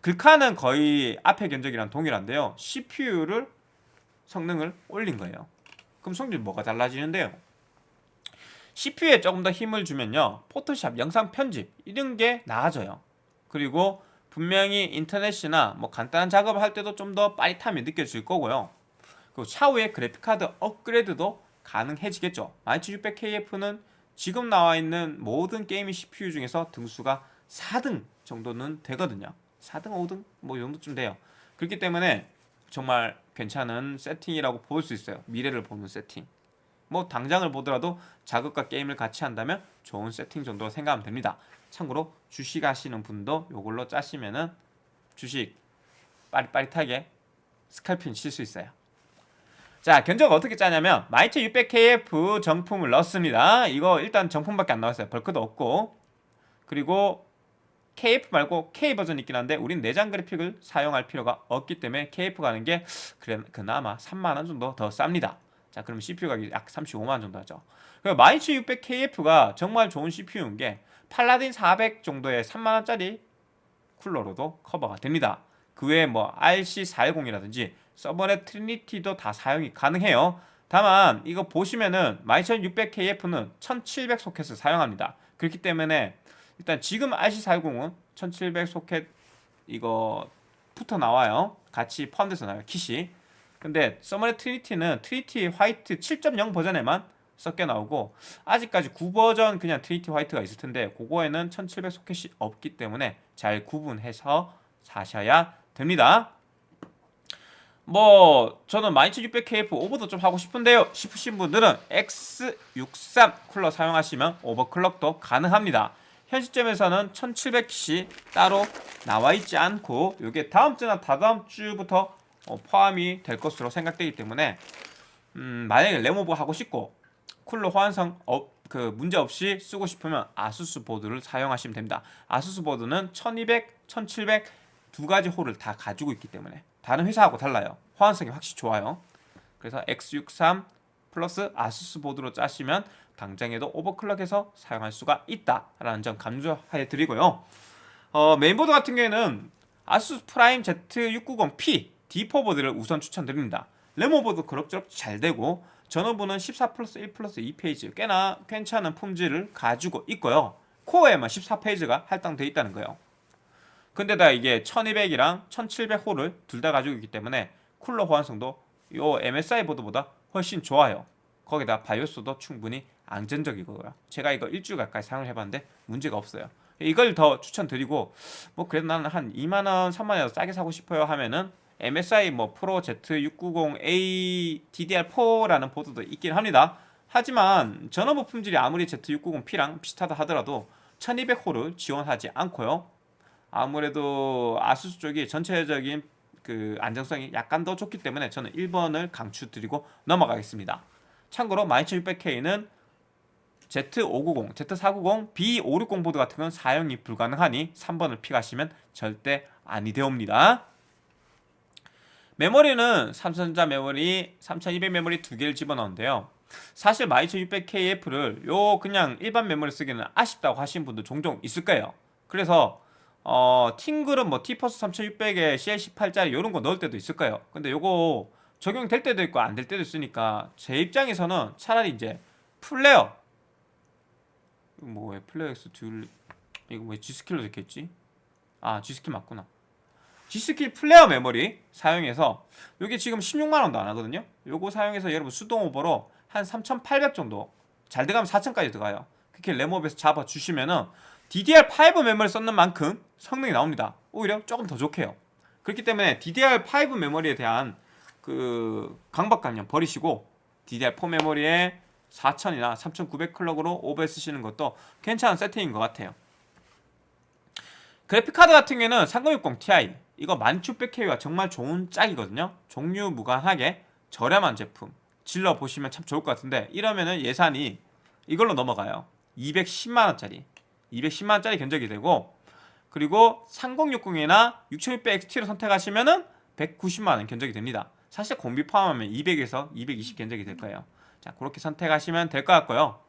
글카는 거의 앞에 견적이랑 동일한데요. CPU를 성능을 올린 거예요. 그럼 성질 뭐가 달라지는데요? CPU에 조금 더 힘을 주면요. 포토샵, 영상 편집 이런 게 나아져요. 그리고 분명히 인터넷이나 뭐 간단한 작업을 할 때도 좀 더 빠릿함이 느껴질 거고요. 그리고 차후에 그래픽카드 업그레이드도 가능해지겠죠. 12600KF는 지금 나와 있는 모든 게이밍 CPU 중에서 등수가 4등 정도는 되거든요. 4등, 5등 뭐 이 정도쯤 돼요. 그렇기 때문에 정말 괜찮은 세팅이라고 볼 수 있어요. 미래를 보는 세팅. 뭐 당장을 보더라도 자극과 게임을 같이 한다면 좋은 세팅 정도로 생각하면 됩니다. 참고로 주식 하시는 분도 이걸로 짜시면은 주식 빠릿빠릿하게 스칼핀 칠 수 있어요. 자 견적 어떻게 짜냐면 12600KF 정품을 넣습니다. 이거 일단 정품밖에 안 나왔어요. 벌크도 없고 그리고 KF 말고 K 버전 있긴 한데 우린 내장 그래픽을 사용할 필요가 없기 때문에 KF 가는 게 그나마 3만 원 정도 더 쌉니다. 자, 그러면 CPU 가격이 약 35만 원 정도 하죠. 그리고 12600KF가 정말 좋은 CPU인 게 팔라딘 400 정도의 3만 원짜리 쿨러로도 커버가 됩니다. 그 외에 뭐 RC410이라든지 써모랩 트리니티도 다 사용이 가능해요. 다만 이거 보시면은 12600KF는 1700 소켓을 사용합니다. 그렇기 때문에 일단 지금 RC410은 1700 소켓 이거 붙어 나와요. 같이 포함돼서 나와요. 킷이. 근데 써모랩 트리니티는 트리니티 화이트 7.0 버전에만 섞여 나오고 아직까지 구버전 그냥 트리니티 화이트가 있을 텐데 그거에는 1700 소켓이 없기 때문에 잘 구분해서 사셔야 됩니다. 뭐 저는 12600KF 오버도 좀 하고 싶은데요 싶으신 분들은 X63 쿨러 사용하시면 오버클럭도 가능합니다 현 시점에서는 1700 킷이 따로 나와 있지 않고 이게 다음 주나 다다음 주부터 어, 포함이 될 것으로 생각되기 때문에 음, 만약에 램오버 하고 싶고 쿨러 호환성 어, 그 문제 없이 쓰고 싶으면 아수스 보드를 사용하시면 됩니다. 아수스 보드는 1200, 1700 두 가지 홀을 다 가지고 있기 때문에 다른 회사하고 달라요. 호환성이 확실히 좋아요. 그래서 X63 플러스 아수스 보드로 짜시면 당장에도 오버클럭해서 사용할 수가 있다라는 점 강조해 드리고요. 어, 메인보드 같은 경우에는 아수스 프라임 Z690P D4 보드를 우선 추천드립니다. 램오버도 그럭저럭 잘 되고 전원부는 14 플러스 1 플러스 2 phase 꽤나 괜찮은 품질을 가지고 있고요. 코어에만 14 phase가 할당되어 있다는 거예요. 근데다 이게 1200이랑 1700 홀을 둘 다 가지고 있기 때문에 쿨러 호환성도 요 MSI 보드보다 훨씬 좋아요. 거기다 바이오스도 충분히 안전적이고요. 제가 이거 일주일 가까이 사용을 해봤는데 문제가 없어요. 이걸 더 추천드리고 뭐 그래도 나는 한 2만원, 3만원 싸게 사고 싶어요 하면은 MSI 뭐 프로 Z690A DDR4라는 보드도 있긴 합니다. 하지만 전원부 품질이 아무리 Z690P랑 비슷하다 하더라도 1200호를 지원하지 않고요. 아무래도 아수스 쪽이 전체적인 그 안정성이 약간 더 좋기 때문에 저는 1번을 강추드리고 넘어가겠습니다. 참고로 12600K는 Z590, Z490, B560 보드 같은 건 사용이 불가능하니 3번을 픽하시면 절대 아니 되옵니다. 메모리는 삼성전자 메모리 3200 메모리 두 개를 집어넣는데요. 사실 12600KF를 요 그냥 일반 메모리 쓰기는 아쉽다고 하시는 분도 종종 있을 거예요. 그래서 어, 팅글은 뭐 T퍼스 3600에 CL18짜리 이런 거 넣을 때도 있을 거예요. 근데 요거 적용될 때도 있고 안 될 때도 있으니까 제 입장에서는 차라리 이제 플레어 뭐왜 플레어 X 듀 이거 왜 G스킬로 적혀있지? 아 G스킬 맞구나. G스킬 플레어 메모리 사용해서 이게 지금 16만원도 안 하거든요 요거 사용해서 여러분 수동 오버로 한 3800 정도 잘 들어가면 4000까지 들어가요 그렇게 램업에서 잡아주시면은 DDR5 메모리 썼는 만큼 성능이 나옵니다. 오히려 조금 더 좋게요. 그렇기 때문에 DDR5 메모리에 대한 그 강박관념 버리시고 DDR4 메모리에 4000이나 3900 클럭으로 오버 쓰시는 것도 괜찮은 세팅인 것 같아요. 그래픽카드 같은 경우에는 3060 Ti 이거 1600K가 정말 좋은 짝이거든요. 종류 무관하게 저렴한 제품 질러 보시면 참 좋을 것 같은데 이러면은 예산이 이걸로 넘어가요. 210만원짜리 210만원짜리 견적이 되고 그리고 3060이나 6600XT로 선택하시면 은 190만원 견적이 됩니다 사실 공비 포함하면 200에서 220 견적이 될 거예요 자 그렇게 선택하시면 될 것 같고요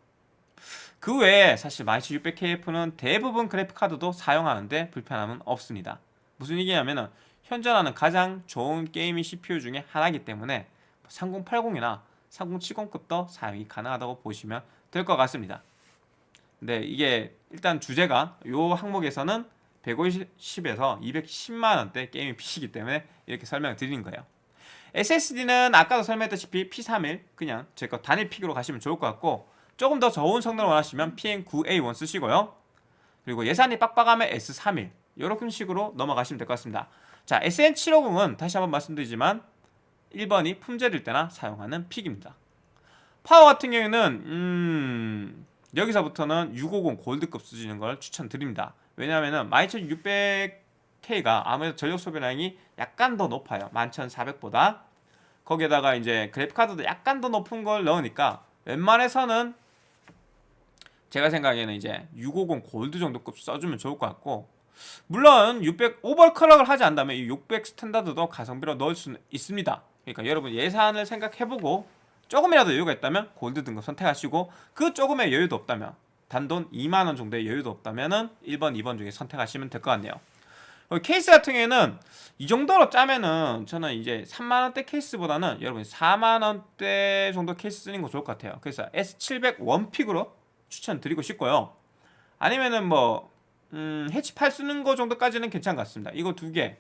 그 외에 사실 12600KF는 대부분 그래픽카드도 사용하는데 불편함은 없습니다. 무슨 얘기냐면은 현존하는 가장 좋은 게이밍 CPU 중에 하나이기 때문에 3080이나 3070급도 사용이 가능하다고 보시면 될 것 같습니다. 근데 이게 일단 주제가 이 항목에서는 150에서 210만원대 게이밍 PC이기 때문에 이렇게 설명을 드리는 거예요. SSD는 아까도 설명했다시피 P31 그냥 제 거 단일 pick으로 가시면 좋을 것 같고 조금 더 좋은 성능을 원하시면 PM9A1 쓰시고요. 그리고 예산이 빡빡하면 S31 이렇게 식으로 넘어가시면 될 것 같습니다. 자 SN750은 다시 한번 말씀드리지만 1번이 품절일 때나 사용하는 pick입니다. 파워 같은 경우에는 음, 여기서부터는 650 골드급 쓰시는 걸 추천드립니다. 왜냐하면 12600K가 아무래도 전력 소비량이 약간 더 높아요. 11400보다. 거기에다가 이제 그래픽카드도 약간 더 높은 걸 넣으니까 웬만해서는 제가 생각에는 이제 650 골드 정도급 써주면 좋을 것 같고 물론 600 오버클럭을 하지 않다면 이 600 스탠다드도 가성비로 넣을 수 있습니다. 그러니까 여러분 예산을 생각해보고 조금이라도 여유가 있다면 골드 등급 선택하시고 그 조금의 여유도 없다면 단돈 2만원 정도의 여유도 없다면 1번, 2번 중에 선택하시면 될 것 같네요. 케이스 같은 경우에는 이 정도로 짜면은 저는 이제 3만원대 케이스보다는 여러분 4만원대 정도 케이스 쓰는 거 좋을 것 같아요. 그래서 S700 one pick으로 추천드리고 싶고요. 아니면은 뭐 음, 해치 8 쓰는 거 정도까지는 괜찮은 것 같습니다. 이거 두 개.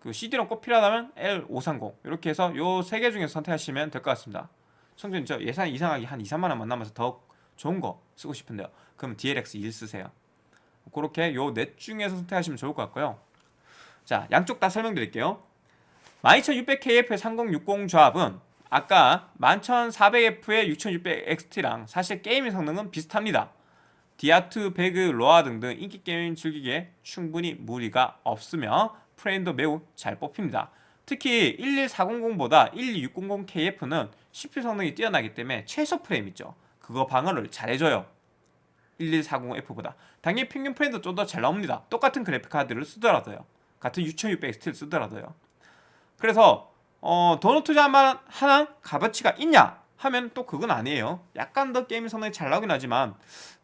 그 CD롬 꼭 필요하다면 L530 이렇게 해서 요 세 개 중에서 선택하시면 될 것 같습니다. 청준 저 예산 이상하게 한 2, 3만 원만 남아서 더 좋은 거 쓰고 싶은데요. 그럼 DLX 1 쓰세요. 그렇게 요 넷 중에서 선택하시면 좋을 것 같고요. 자, 양쪽 다 설명드릴게요. 12600KF의 3060 조합은 아까 11400F의 6600XT랑 사실 게이밍 성능은 비슷합니다. 디아2, 배그, 로아 등등 인기 게임 즐기기에 충분히 무리가 없으며 프레임도 매우 잘 뽑힙니다. 특히 11400보다 12600KF는 CPU 성능이 뛰어나기 때문에 최소 프레임 있죠. 그거 방어를 잘해줘요. 1140F보다 당연히 평균 프레임도 좀 더 잘 나옵니다. 똑같은 그래픽 카드를 쓰더라도요. 같은 6600XT를 쓰더라도요. 그래서 어, 도넛 투자만 하나 값어치가 있냐 하면 또 그건 아니에요. 약간 더 게임 성능이 잘 나오긴 하지만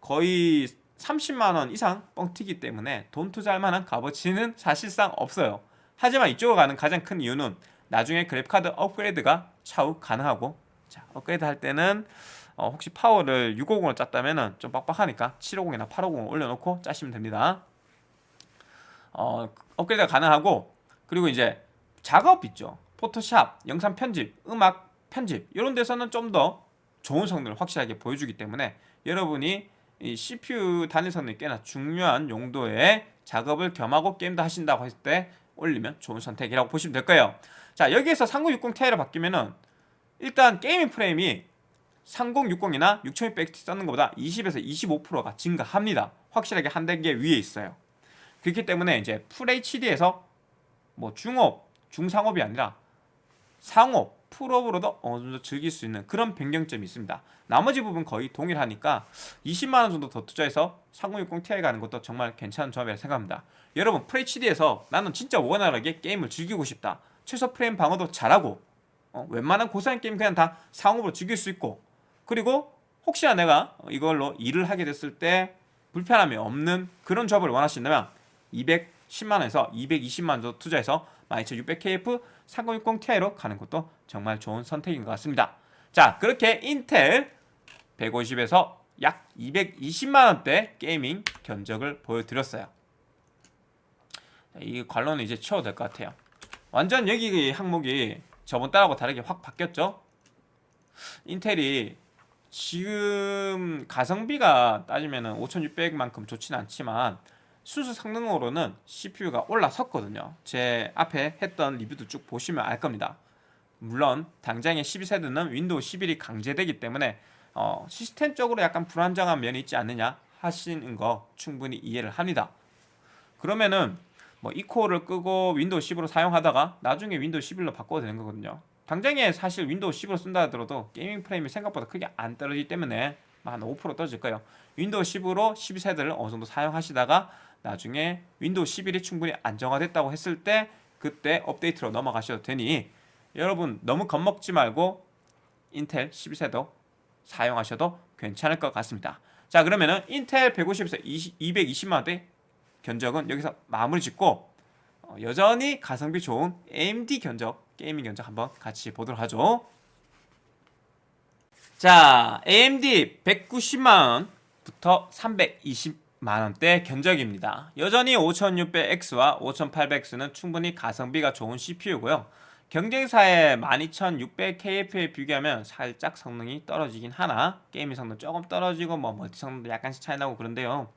거의 30만원 이상 뻥튀기 때문에 돈 투자할 만한 값어치는 사실상 없어요. 하지만 이쪽으로 가는 가장 큰 이유는 나중에 그래픽카드 업그레이드가 차후 가능하고 자 업그레이드 할 때는 어, 혹시 파워를 650으로 짰다면 좀 빡빡하니까 750이나 850을 올려놓고 짜시면 됩니다. 어, 업그레이드가 가능하고 그리고 이제 작업 있죠. 포토샵, 영상 편집, 음악 편집 이런 데서는 좀 더 좋은 성능을 확실하게 보여주기 때문에 여러분이 이 CPU 단일 성능이 꽤나 중요한 용도의 작업을 겸하고 게임도 하신다고 했을 때 올리면 좋은 선택이라고 보시면 될 거예요. 자 여기에서 3060 Ti로 바뀌면은 일단 게이밍 프레임이 3060이나 6600T 썼는 것보다 20에서 25%가 증가합니다. 확실하게 한 단계 위에 있어요. 그렇기 때문에 이제 FHD에서 뭐 중업, 중상업이 아니라 상업, 풀업으로도 어느 정도 즐길 수 있는 그런 변경점이 있습니다. 나머지 부분 거의 동일하니까 20만원 정도 더 투자해서 3060 Ti 가는 것도 정말 괜찮은 조합이라 생각합니다. 여러분 FHD에서 나는 진짜 원활하게 게임을 즐기고 싶다. 최소 프레임 방어도 잘하고 어, 웬만한 고사양 게임 그냥 다 상업으로 즐길 수 있고 그리고 혹시나 내가 이걸로 일을 하게 됐을 때 불편함이 없는 그런 조합을 원하신다면 210만원에서 220만원 정도 투자해서 12600KF 3060 Ti로 가는 것도 정말 좋은 선택인 것 같습니다. 자 그렇게 인텔 150에서 약 220만원대 게이밍 견적을 보여드렸어요. 이 관론은 이제 치워도 될 것 같아요. 완전 여기 항목이 저번 달하고 다르게 확 바뀌었죠? 인텔이 지금 가성비가 따지면 5600만큼 좋지는 않지만 순수 성능으로는 CPU가 올라섰거든요. 제 앞에 했던 리뷰도 쭉 보시면 알 겁니다. 물론 당장의 12세대는 윈도우 11이 강제되기 때문에 어, 시스템적으로 약간 불안정한 면이 있지 않느냐 하시는 거 충분히 이해를 합니다. 그러면은 뭐 E코어를 끄고 윈도우 10으로 사용하다가 나중에 윈도우 11로 바꿔도 되는 거거든요. 당장에 사실 윈도우 10으로 쓴다 하더라도 게이밍 프레임이 생각보다 크게 안 떨어지기 때문에 한 5% 떨어질 거예요. 윈도우 10으로 12세대를 어느 정도 사용하시다가 나중에 윈도우 11이 충분히 안정화됐다고 했을 때 그때 업데이트로 넘어가셔도 되니 여러분 너무 겁먹지 말고 인텔 12세대 사용하셔도 괜찮을 것 같습니다. 자 그러면은 인텔 150에서 20, 220만원대 견적은 여기서 마무리 짓고 어, 여전히 가성비 좋은 AMD 견적 게이밍 견적 한번 같이 보도록 하죠 자 AMD 190만원부터 320 만원대 견적입니다. 여전히 5600X와 5800X는 충분히 가성비가 좋은 CPU고요. 경쟁사의 12600KF에 비교하면 살짝 성능이 떨어지긴 하나 게이밍 성능 조금 떨어지고 뭐 멀티 성능도 약간씩 차이 나고 그런데요.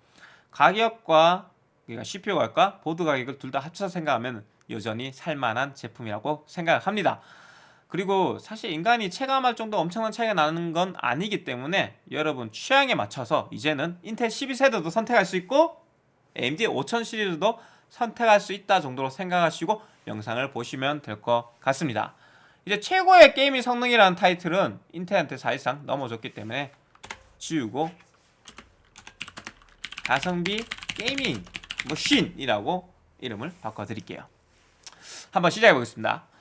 가격과 그러니까 CPU 가격과 보드 가격을 둘 다 합쳐서 생각하면 여전히 살만한 제품이라고 생각합니다 그리고 사실 인간이 체감할 정도 엄청난 차이가 나는 건 아니기 때문에 여러분 취향에 맞춰서 이제는 인텔 12세대도 선택할 수 있고 AMD 5000 시리즈도 선택할 수 있다 정도로 생각하시고 영상을 보시면 될 것 같습니다. 이제 최고의 게이밍 성능이라는 타이틀은 인텔한테 사실상 넘겨졌기 때문에 지우고 가성비 게이밍 머신이라고 이름을 바꿔드릴게요. 한번 시작해 보겠습니다.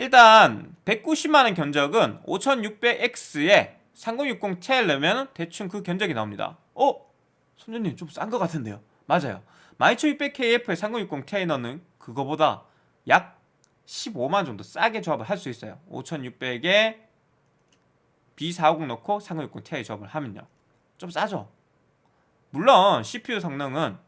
일단 190만원 견적은 5600X에 3060 Ti 넣으면 대충 그 견적이 나옵니다. 어? 손주님 좀 싼 것 같은데요. 맞아요. 12600KF에 3060 Ti 넣는 그거보다 약 15만 정도 싸게 조합을 할 수 있어요 5600에 B450 넣고 3060 Ti 조합을 하면요 좀 싸죠 물론 CPU 성능은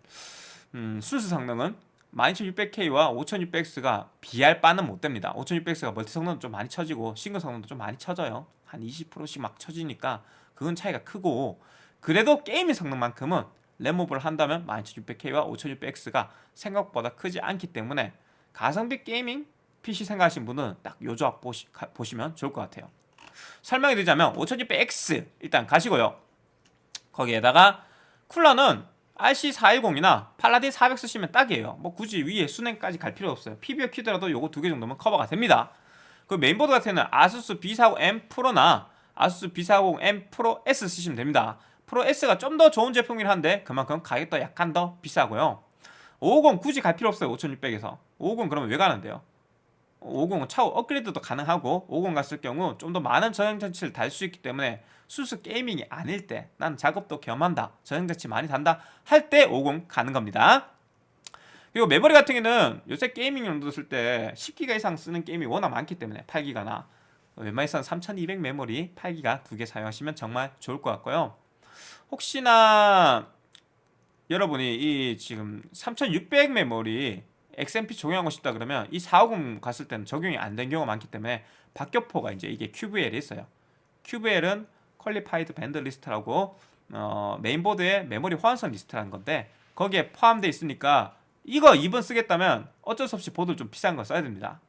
음, 순수 성능은 12600K와 5600X가 비할 바는 못 됩니다. 5600X가 멀티 성능도 좀 많이 처지고 싱글 성능도 좀 많이 처져요. 한 20%씩 막 처지니까 그건 차이가 크고 그래도 게이밍 성능만큼은 램오버를 한다면 12600K와 5600X가 생각보다 크지 않기 때문에 가성비 게이밍 PC 생각하시는 분은 딱 요 조합 보시, 가, 보시면 좋을 것 같아요. 설명해 드리자면 5600X 일단 가시고요. 거기에다가 쿨러는 RC410이나 팔라딘 400 쓰시면 딱이에요. 뭐 굳이 위에 수냉까지 갈 필요 없어요. PBO 키더라도 요거 두 개 정도면 커버가 됩니다. 그 메인보드 같은 경우는 아수스 B450M 프로나 아수스 B450M 프로 S 쓰시면 됩니다. 프로 S가 좀 더 좋은 제품이긴 한데 그만큼 가격도 약간 더 비싸고요. 550 굳이 갈 필요 없어요 5600에서. 550 그러면 왜 가는데요 550은 차후 업그레이드도 가능하고 50 갔을 경우 좀 더 많은 저장장치를 달 수 있기 때문에 순수 게이밍이 아닐 때 난 작업도 겸한다 저장장치 많이 단다 할 때 50 가는 겁니다. 그리고 메모리 같은 경우는 요새 게이밍 용도 쓸 때 10기가 이상 쓰는 게임이 워낙 많기 때문에 8기가나 웬만해서는 3200 메모리 8기가 두 개 사용하시면 정말 좋을 것 같고요. 혹시나 여러분이 이 지금 3600 메모리 XMP 적용하고 싶다 그러면 이 450 갔을 때는 적용이 안 된 경우가 많기 때문에 박격포가 이제 이게 QVL이 있어요. QVL은 Qualified Vendor List라고 어, 메인보드의 메모리 호환성 리스트라는 건데 거기에 포함되어 있으니까 이거 2번 쓰겠다면 어쩔 수 없이 보드 좀 비싼 거 써야 됩니다.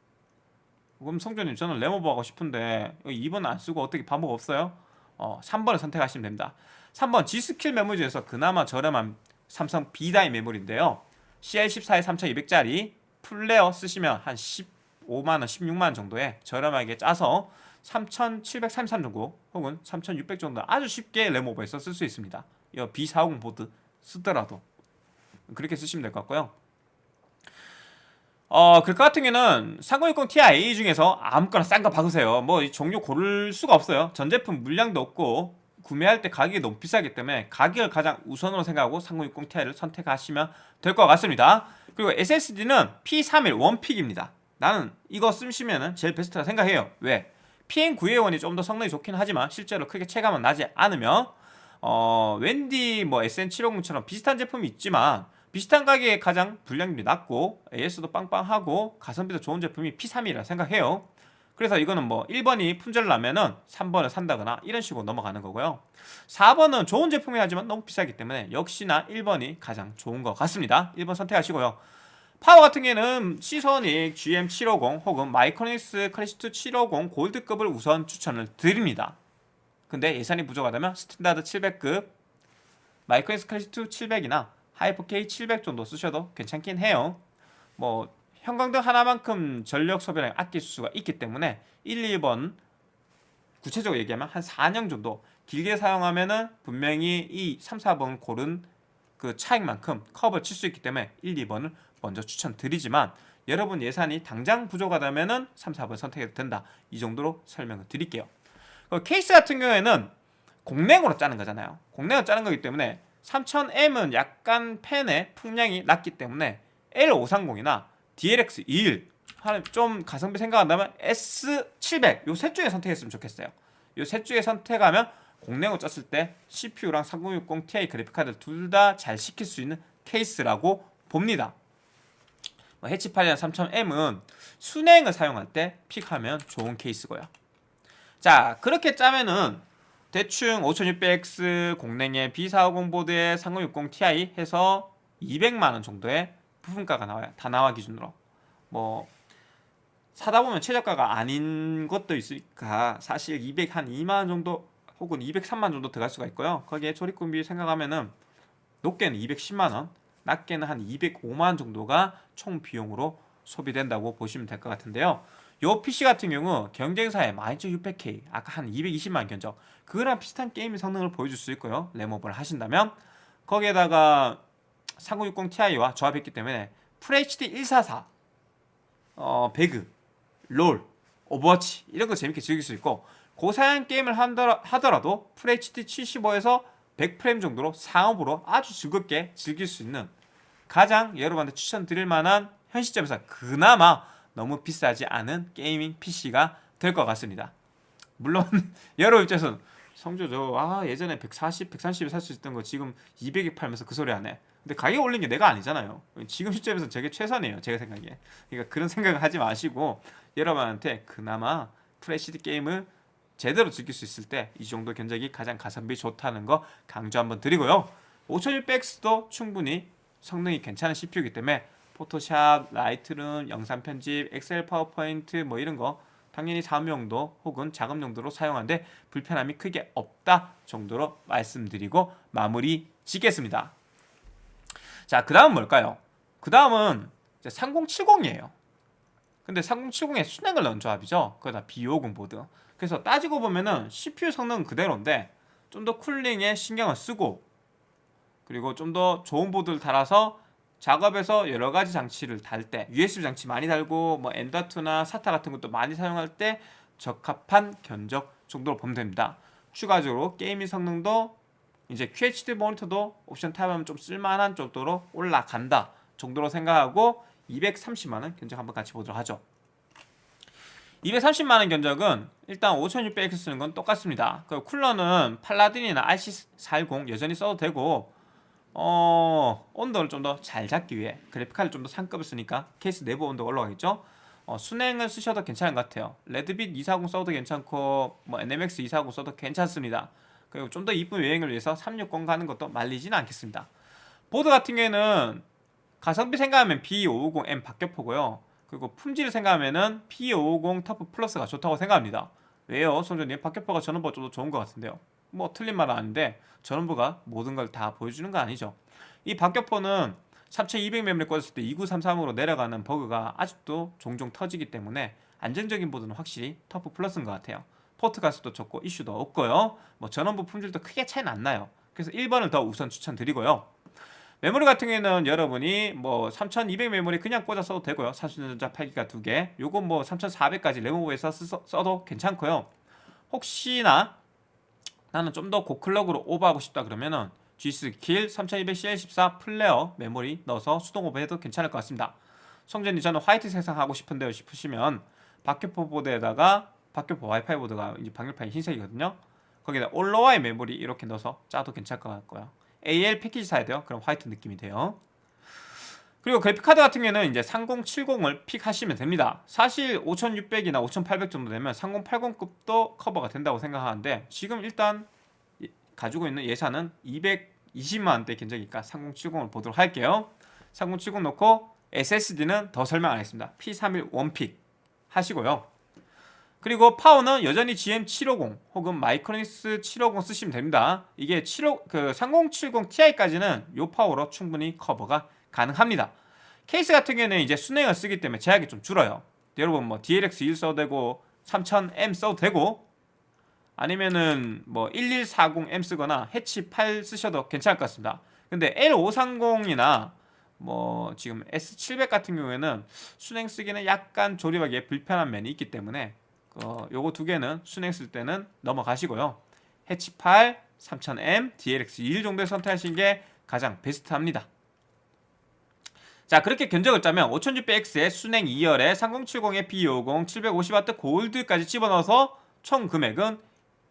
그럼 성조님 저는 램오버 하고 싶은데 2번 안 쓰고 어떻게 방법 없어요? 어, 3번을 선택하시면 됩니다. 3번 G스킬 메모리 중에서 그나마 저렴한 삼성 B-die 메모리인데요. CL14에 3200짜리 플레어 쓰시면 한 15만원, 16만원 정도에 저렴하게 짜서 3733 정도 혹은 3600 정도 아주 쉽게 램오버해서 쓸 수 있습니다. 이 B450 보드 쓰더라도 그렇게 쓰시면 될 것 같고요. 어, 글카 같은 경우는 3060 Ti 중에서 아무거나 싼 거 박으세요. 뭐 종류 고를 수가 없어요. 전 제품 물량도 없고 구매할 때 가격이 너무 비싸기 때문에 가격을 가장 우선으로 생각하고 3060 Ti를 선택하시면 될 것 같습니다. 그리고 SSD는 P31 원픽입니다. 나는 이거 쓰시면 제일 베스트라 생각해요. 왜? PM921이 좀 더 성능이 좋긴 하지만 실제로 크게 체감은 나지 않으며 어, 웬디 뭐 SN750처럼 비슷한 제품이 있지만 비슷한 가격에 가장 불량률이 낮고 AS도 빵빵하고 가성비도 좋은 제품이 P31이라 생각해요 그래서 이거는 뭐 1번이 품절 나면은 3번을 산다거나 이런 식으로 넘어가는 거고요. 4번은 좋은 제품이 하지만 너무 비싸기 때문에 역시나 1번이 가장 좋은 것 같습니다. 1번 선택하시고요. 파워 같은 경우에는 시소닉 GM750 혹은 마이크로닉스 클래식2 750 골드급을 우선 추천을 드립니다. 근데 예산이 부족하다면 스탠다드 700급 마이크로닉스 클래식2 700이나 하이퍼K 700 정도 쓰셔도 괜찮긴 해요. 뭐 형광등 하나만큼 전력 소비를 아낄 수가 있기 때문에 1, 2번 구체적으로 얘기하면 한 4년 정도 길게 사용하면 은 분명히 이 3, 4번 고른 그 차익만큼 컵을 칠수 있기 때문에 1, 2번을 먼저 추천드리지만 여러분 예산이 당장 부족하다면은 3, 4번 선택해도 된다. 이 정도로 설명을 드릴게요. 케이스 같은 경우에는 공랭으로 짜는 거잖아요. 공랭으로 짜는 거기 때문에 3000M은 약간 펜의 풍량이 낮기 때문에 L530이나 DLX21 좀 가성비 생각한다면 S700 요 셋 중에 선택했으면 좋겠어요. 요 셋 중에 선택하면 공랭으로 짰을 때 CPU랑 3060 Ti 그래픽카드 둘 다 잘 시킬 수 있는 케이스라고 봅니다. 뭐 해치8이나 3000M은 순행을 사용할 때 픽하면 좋은 케이스고요. 자 그렇게 짜면은 대충 5600X 공랭의 B450 보드에 3060 Ti 해서 200만원 정도의 부품가가 나와요. 다 나와 기준으로. 뭐 사다 보면 최저가가 아닌 것도 있으니까 사실 200 한 2만원 정도 혹은 203만 정도 들어갈 수가 있고요. 거기에 조립금비 생각하면은 높게는 210만원, 낮게는 한 205만원 정도가 총 비용으로 소비된다고 보시면 될 것 같은데요. 요 PC 같은 경우 경쟁사의 12600K 아까 한 220만 견적 그거랑 비슷한 게임 성능을 보여줄 수 있고요. 램업을 하신다면 거기에다가 3060 Ti와 조합했기 때문에 FHD 144 어, 배그, 롤, 오버워치 이런 거 재밌게 즐길 수 있고 고사양 게임을 하더라도 FHD 75에서 100프레임 정도로 상옵으로 아주 즐겁게 즐길 수 있는 가장 여러분한테 추천드릴 만한 현 시점에서 그나마 너무 비싸지 않은 게이밍 PC가 될 것 같습니다. 물론 <laughs> 여러분 입장에서는 성조 저 아 예전에 140, 130에 살 수 있던 거 지금 200에 팔면서 그 소리 안 해. 근데 가격 올린 게 내가 아니잖아요. 지금 시점에서 저게 최선이에요. 제가 생각에. 그러니까 그런 생각을 하지 마시고 여러분한테 그나마 풀 HD 게임을 제대로 즐길 수 있을 때 이 정도 견적이 가장 가성비 좋다는 거 강조 한번 드리고요. 5600X도 충분히 성능이 괜찮은 CPU이기 때문에 포토샵, 라이트룸, 영상 편집, 엑셀 파워포인트 뭐 이런 거 당연히 사업용도 혹은 작업 용도로 사용하는데 불편함이 크게 없다 정도로 말씀드리고 마무리 짓겠습니다. 자, 그 다음 뭘까요? 그 다음은 3070이에요. 근데 3070에 순행을 넣은 조합이죠. 그거다 B50 보드. 그래서 따지고 보면은 CPU 성능은 그대로인데 좀 더 쿨링에 신경을 쓰고 그리고 좀 더 좋은 보드를 달아서 작업에서 여러 가지 장치를 달 때 USB 장치 많이 달고 뭐 M.2나 SATA 같은 것도 많이 사용할 때 적합한 견적 정도로 보면 됩니다. 추가적으로 게이밍 성능도 이제 QHD 모니터도 옵션 타협하면 좀 쓸만한 정도로 올라간다 정도로 생각하고 230만원 견적 한번 같이 보도록 하죠. 230만원 견적은 일단 5600X 쓰는 건 똑같습니다. 그 쿨러는 팔라딘이나 RC410 여전히 써도 되고 어, 온도를 좀 더 잘 잡기 위해 그래픽카드 좀더 상급을 쓰니까 케이스 내부 온도가 올라가겠죠? 어, 순행을 쓰셔도 괜찮은 것 같아요. 레드빛 240 써도 괜찮고 뭐 NMX 240 써도 괜찮습니다. 그리고 좀 더 이쁜 여행을 위해서 360 가는 것도 말리지는 않겠습니다. 보드 같은 경우에는 가성비 생각하면 B550M 박격포고요. 그리고 품질을 생각하면은 P550 터프 플러스가 좋다고 생각합니다. 왜요? 손전님 박격포가 더 좋은 것 같은데요. 뭐 틀린 말은 아닌데 전원부가 모든 걸 다 보여주는 거 아니죠. 이 박격포는 3200 메모리 꽂았을 때 2933으로 내려가는 버그가 아직도 종종 터지기 때문에 안정적인 보드는 확실히 터프 플러스인 것 같아요. 포트 갯수도 좋고 이슈도 없고요. 뭐 전원부 품질도 크게 차이는 안 나요. 그래서 1번을 더 우선 추천드리고요. 메모리 같은 경우에는 여러분이 뭐 3200 메모리 그냥 꽂아 써도 되고요. 삼성전자 8기가 두 개. 요건 뭐 3400까지 램오버해서 써도 괜찮고요. 혹시나 나는 좀 더 고클럭으로 오버하고 싶다 그러면은 G-Skill 3200CL14 플레어 메모리 넣어서 수동 오버해도 괜찮을 것 같습니다. 성조님 저는 화이트 색상 하고 싶은데요 싶으시면 박격포 보드에다가 박격포 와이파이 보드가 이제 방열판이 흰색이거든요. 거기다 올로와이 메모리 이렇게 넣어서 짜도 괜찮을 것 같고요. AL 패키지 사야 돼요. 그럼 화이트 느낌이 돼요. 그리고 그래픽카드 같은 경우에는 이제 3070을 픽하시면 됩니다. 사실 5600이나 5800 정도 되면 3080급도 커버가 된다고 생각하는데 지금 일단 가지고 있는 예산은 220만원대 견적이니까 3070을 보도록 할게요. 3070 놓고 SSD는 더 설명 안 하겠습니다. P31 one pick 하시고요. 그리고 파워는 여전히 GM750 혹은 마이크로닉스 750 쓰시면 됩니다. 이게 75, 그 3070 Ti까지는 이 파워로 충분히 커버가 가능합니다. 케이스 같은 경우에는 이제 수랭을 쓰기 때문에 제약이 좀 줄어요. 여러분 뭐 DLX 1 써도 되고 3000M 써도 되고 아니면은 뭐 1140M 쓰거나 해치 8 쓰셔도 괜찮을 것 같습니다. 근데 L530이나 뭐 지금 S700 같은 경우에는 순행 쓰기는 약간 조립하기에 불편한 면이 있기 때문에 어, 요거 두 개는 순행 쓸 때는 넘어가시고요. 해치 8, 3000M, DLX 21 정도에 선택하시는 게 가장 베스트합니다. 자 그렇게 견적을 짜면 5600X에 순행 2열에 3070에 B50 750W 골드까지 집어넣어서 총 금액은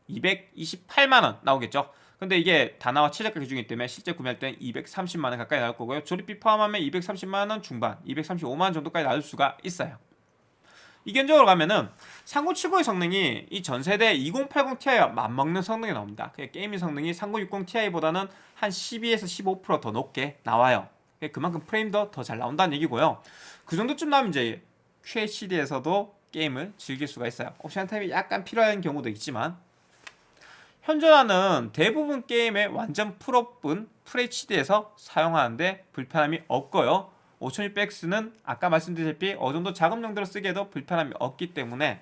228만원 나오겠죠 근데 이게 다나와 최저가 기준이기 때문에 실제 구매할 때는 230만원 가까이 나올 거고요 조립비 포함하면 230만원 중반 235만원 정도까지 나올 수가 있어요 이 견적으로 가면은 3070의 성능이 이 전세대 2080 Ti와 맞먹는 성능이 나옵니다. 게이밍 성능이 3060 Ti보다는 한 12에서 15%더 높게 나와요. 그만큼 프레임도 더 잘 나온다는 얘기고요. 그 정도쯤 나오면 이제 QHD에서도 게임을 즐길 수가 있어요. 옵션 타입이 약간 필요한 경우도 있지만 현존하는 대부분 게임의 완전 풀옵은 FHD에서 사용하는데 불편함이 없고요 5600X는 아까 말씀드렸다시피 어느 정도 작업 용도로 쓰기에도 불편함이 없기 때문에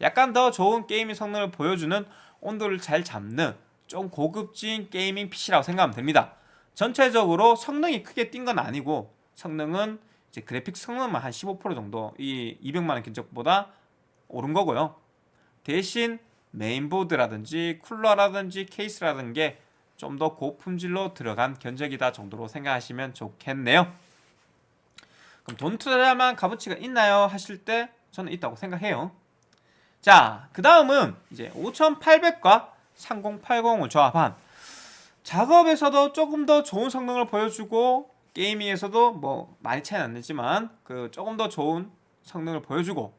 약간 더 좋은 gaming 성능을 보여주는 온도를 잘 잡는 좀 고급진 gaming PC라고 생각하면 됩니다. 전체적으로 성능이 크게 뛴 건 아니고 성능은 이제 그래픽 성능만 한 15% 정도 이 200만원 견적보다 오른 거고요. 대신 메인보드라든지 쿨러라든지 케이스라든지 좀 더 고품질로 들어간 견적이다 정도로 생각하시면 좋겠네요 그럼 돈 투자만 값어치가 있나요? 하실 때 저는 있다고 생각해요 자 그 다음은 이제 5800과 3080을 조합한 작업에서도 조금 더 좋은 성능을 보여주고 게이밍에서도 뭐 많이 차이 안 나지만 그 조금 더 좋은 성능을 보여주고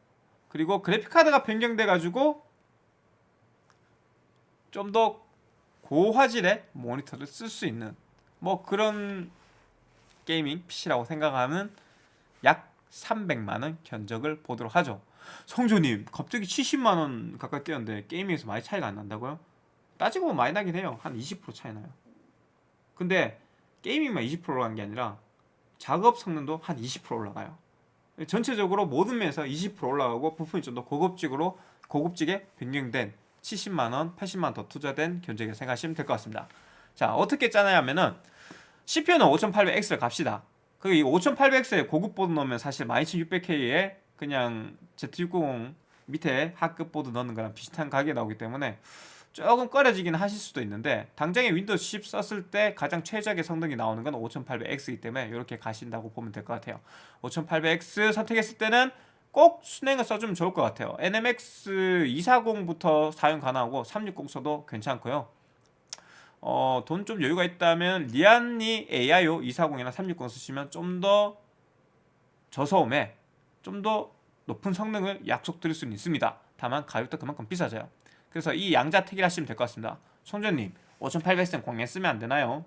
그리고 그래픽카드가 변경돼 가지고 좀 더 고화질의 모니터를 쓸 수 있는 뭐 그런 게이밍 PC라고 생각하면 약 300만원 견적을 보도록 하죠. 성조님 갑자기 70만원 가까이 뛰었는데 게이밍에서 많이 차이가 안 난다고요? 따지고 보면 많이 나긴 해요. 한 20% 차이 나요. 근데 게이밍만 20% 올라간 게 아니라 작업 성능도 한 20% 올라가요. 전체적으로 모든 면에서 20% 올라가고 부품이 좀 더 고급직으로 고급지게 변경된 70만원, 80만원 더 투자된 견적이라 생각하시면 될 것 같습니다. 자 어떻게 짜냐 하면은 CPU는 5800X를 갑시다. 그 이 5800X에 고급 보드 넣으면 사실 12600K에 그냥 Z690 밑에 하급 보드 넣는 거랑 비슷한 가격이 나오기 때문에 조금 꺼려지긴 하실 수도 있는데 당장에 윈도우 10 썼을 때 가장 최적의 성능이 나오는 건 5800X이기 때문에 이렇게 가신다고 보면 될 것 같아요. 5800X 선택했을 때는 꼭 순행을 써주면 좋을 것 같아요. NMX 240부터 사용 가능하고 360 써도 괜찮고요 어, 돈 좀 여유가 있다면 리안니 AIO 240이나 360 쓰시면 좀 더 저소음에 좀 더 높은 성능을 약속드릴 수는 있습니다. 다만 가격도 그만큼 비싸져요. 그래서 이 양자택일 하시면 될 것 같습니다. 송전님 5800선 공랭 쓰면 안 되나요?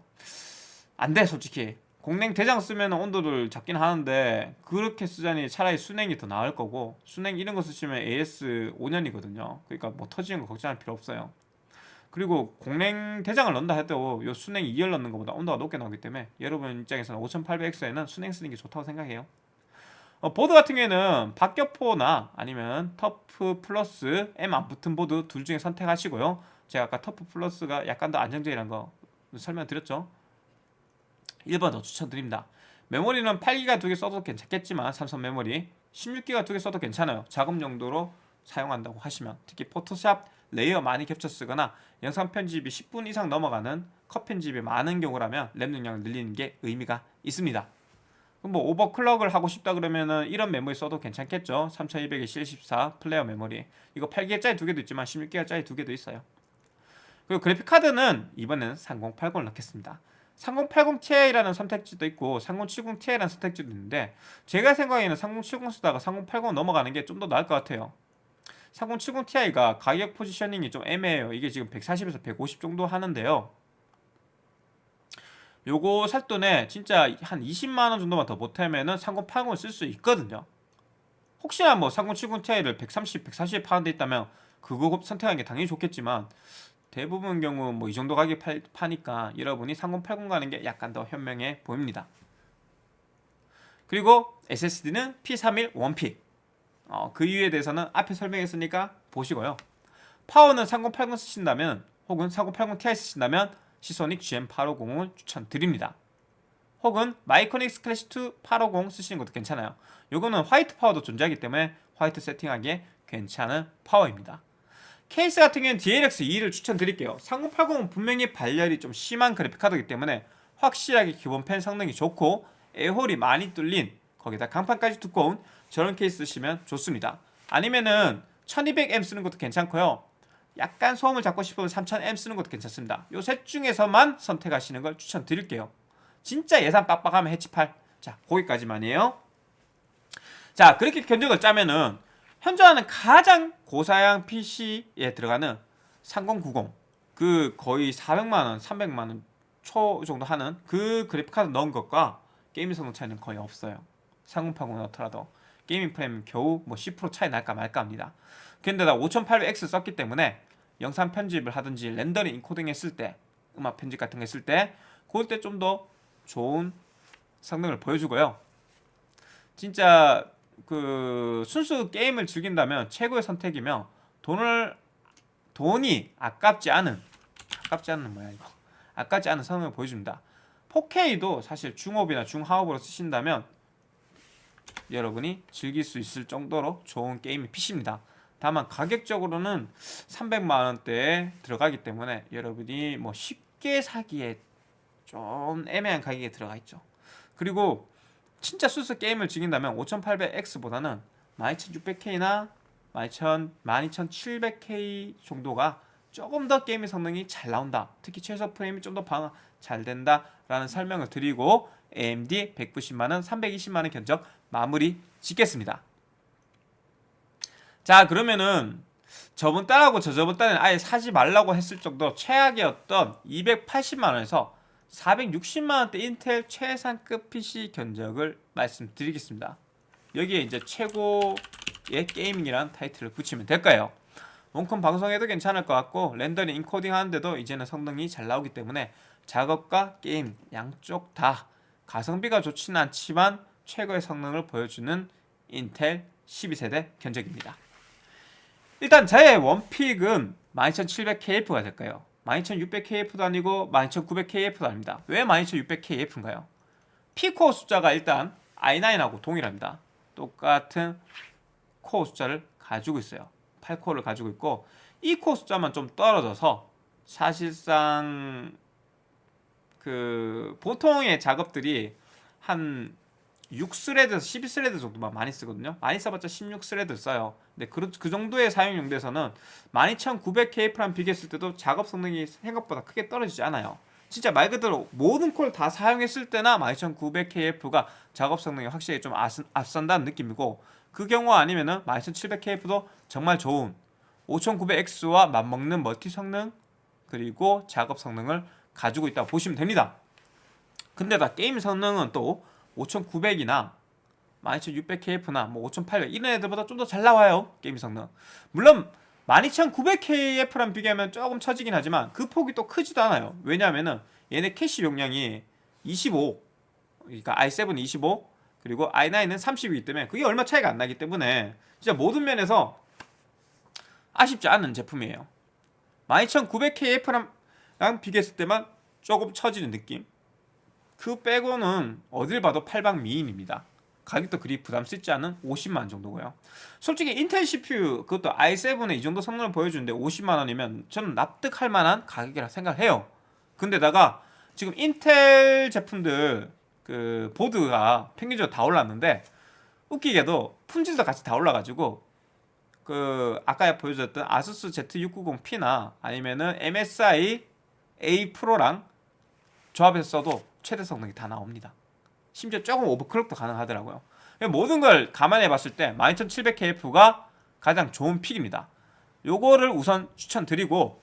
안 돼 솔직히. 공랭 대장 쓰면 온도를 잡긴 하는데 그렇게 쓰자니 차라리 수랭이 더 나을 거고 수랭 이런 거 쓰시면 AS 5년이거든요. 그러니까 뭐 터지는 거 걱정할 필요 없어요 그리고 공랭 대장을 넣는다 해도 요 수랭 2열 넣는 것보다 온도가 높게 나오기 때문에 여러분 입장에서는 5800X에는 수랭 쓰는 게 좋다고 생각해요. 어, 보드 같은 경우에는 박격포나 아니면 터프 플러스 M 안 붙은 보드 둘 중에 선택하시고요. 제가 아까 터프 플러스가 약간 더 안정적이라는 거 설명드렸죠. 1번 더 추천드립니다. 메모리는 8기가 두 개 써도 괜찮겠지만 삼성 메모리 16기가 두 개 써도 괜찮아요. 작업 용도로 사용한다고 하시면 특히 포토샵 layer 많이 겹쳐 쓰거나 영상 편집이 10분 이상 넘어가는 컷 편집이 많은 경우라면 램 용량을 늘리는 게 의미가 있습니다. 뭐 overclock을 하고 싶다 그러면은 이런 메모리 써도 괜찮겠죠? 3200에 C14 플레이어 메모리. 이거 8기가짜리 두 개도 있지만 16기가짜리 두 개도 있어요. 그리고 그래픽카드는 이번에는 3080을 넣겠습니다. 3080 Ti라는 선택지도 있고 3070 Ti라는 선택지도 있는데 제가 생각에는 3070 쓰다가 3080 넘어가는 게 좀 더 나을 것 같아요 3070 Ti가 가격 포지셔닝이 좀 애매해요. 이게 지금 140에서 150 정도 하는데요. 요거 살 돈에 진짜 한 20만원 정도만 더 보태면은 3080을 쓸 수 있거든요. 혹시나 뭐 3070 Ti를 130, 140에 파는 데 있다면 그거 선택하는 게 당연히 좋겠지만 대부분 경우 뭐 이 정도 가격 팔, 파니까 여러분이 3080 가는 게 약간 더 현명해 보입니다. 그리고 SSD는 P31 원픽 어, 그 이유에 대해서는 앞에 설명했으니까 보시고요 파워는 3080 쓰신다면 혹은 3080 Ti 쓰신다면 시소닉 GM850을 추천드립니다. 혹은 마이크로닉스 클래시2 850 쓰시는 것도 괜찮아요. 요거는 화이트 파워도 존재하기 때문에 화이트 세팅하기에 괜찮은 파워입니다. 케이스 같은 경우는 DLX2를 추천드릴게요 3080은 분명히 발열이 좀 심한 그래픽카드이기 때문에 확실하게 기본 팬 성능이 좋고 air hole이 많이 뚫린 거기다 강판까지 두꺼운 저런 케이스 쓰시면 좋습니다. 아니면은 1200M 쓰는 것도 괜찮고요. 약간 소음을 잡고 싶으면 3000M 쓰는 것도 괜찮습니다. 요 셋 중에서만 선택하시는 걸 추천드릴게요. 진짜 예산 빡빡하면 해치8 자 거기까지만이에요. 자 그렇게 견적을 짜면은 현존하는 가장 고사양 PC에 들어가는 3090 그 거의 400만원 300만원 초 정도 하는 그 그래픽카드 넣은 것과 게임 성능 차이는 거의 없어요. 3080 넣더라도 gaming 프레임 겨우 뭐 10% 차이 날까 말까 합니다. 근데 나 5800X 썼기 때문에 영상 편집을 하든지 렌더링 인코딩 했을 때 음악 편집 같은 거 했을 때 그럴 때 좀 더 좋은 성능을 보여주고요. 진짜 그 순수 게임을 즐긴다면 최고의 선택이며 돈을 돈이 아깝지 않은 아깝지 않은 뭐야 이거? 아깝지 않은 성능을 보여줍니다. 4K도 사실 중업이나 중하업으로 쓰신다면 여러분이 즐길 수 있을 정도로 좋은 게임이 PC입니다. 다만 가격적으로는 300만원대에 들어가기 때문에 여러분이 뭐 쉽게 사기에 좀 애매한 가격에 들어가 있죠. 그리고 진짜 수수 게임을 즐긴다면 5800X보다는 12600K나 12700K 정도가 조금 더 게임의 성능이 잘 나온다. 특히 최소 프레임이 좀더방잘 된다 라는 설명을 드리고 AMD 190만원 320만원 견적 마무리 짓겠습니다 자 그러면은 저번 달하고 저저번 달에는 아예 사지 말라고 했을 정도 최악이었던 280만원에서 460만원대 인텔 최상급 PC 견적을 말씀드리겠습니다 여기에 이제 최고의 gaming이란 타이틀을 붙이면 될까요? 원컴 방송에도 괜찮을 것 같고 렌더링 인코딩 하는데도 이제는 성능이 잘 나오기 때문에 작업과 게임 양쪽 다 가성비가 좋지는 않지만 최고의 성능을 보여주는 인텔 12세대 견적입니다 일단 제 원픽은 12700KF가 될까요? 12600KF도 아니고 12900KF도 아닙니다 왜 12600KF인가요? P코어 숫자가 일단 i9하고 동일합니다 똑같은 코어 숫자를 가지고 있어요 8코어를 가지고 있고 이 코어 숫자만 좀 떨어져서 사실상 그 보통의 작업들이 한 6thread에서 12thread 정도만 많이 쓰거든요. 많이 써봤자 16thread 써요. 근데 그, 그 정도의 사용 용도에서는 12900KF랑 비교했을 때도 작업 성능이 생각보다 크게 떨어지지 않아요. 진짜 말 그대로 모든 코어 다 사용했을 때나 12900KF가 작업 성능이 확실히 좀 앞선다는 느낌이고 그 경우 아니면은 12700KF도 정말 좋은 5900X와 맞먹는 멀티 성능 그리고 작업 성능을 가지고 있다고 보시면 됩니다. 근데 다 게임 성능은 또 5900이나 12600KF나 뭐 5800 이런 애들보다 좀 더 잘 나와요 게임 성능. 물론 12900KF랑 비교하면 조금 처지긴 하지만 그 폭이 또 크지도 않아요. 왜냐하면은 얘네 캐시 용량이 25 그러니까 i7은 25 그리고 i9은 30이기 때문에 그게 얼마 차이가 안 나기 때문에 진짜 모든 면에서 아쉽지 않은 제품이에요. 12900KF랑 비교했을 때만 조금 처지는 느낌 그 빼고는 어딜 봐도 8방 미인입니다. 가격도 그리 부담스럽지 않은 50만 정도고요. 솔직히 인텔 CPU 그것도 i7에 이 정도 성능을 보여주는데 50만원이면 저는 납득할 만한 가격이라 생각해요. 근데다가 지금 인텔 제품들 그 보드가 평균적으로 다 올랐는데 웃기게도 품질도 같이 다 올라가지고 그 아까 보여줬던 아수스 Z690P나 아니면은 MSI A 프로랑 조합해서 써도 최대 성능이 다 나옵니다. 심지어 조금 overclock도 가능하더라고요. 모든 걸 감안해 봤을 때 12700KF가 가장 좋은 pick입니다. 요거를 우선 추천드리고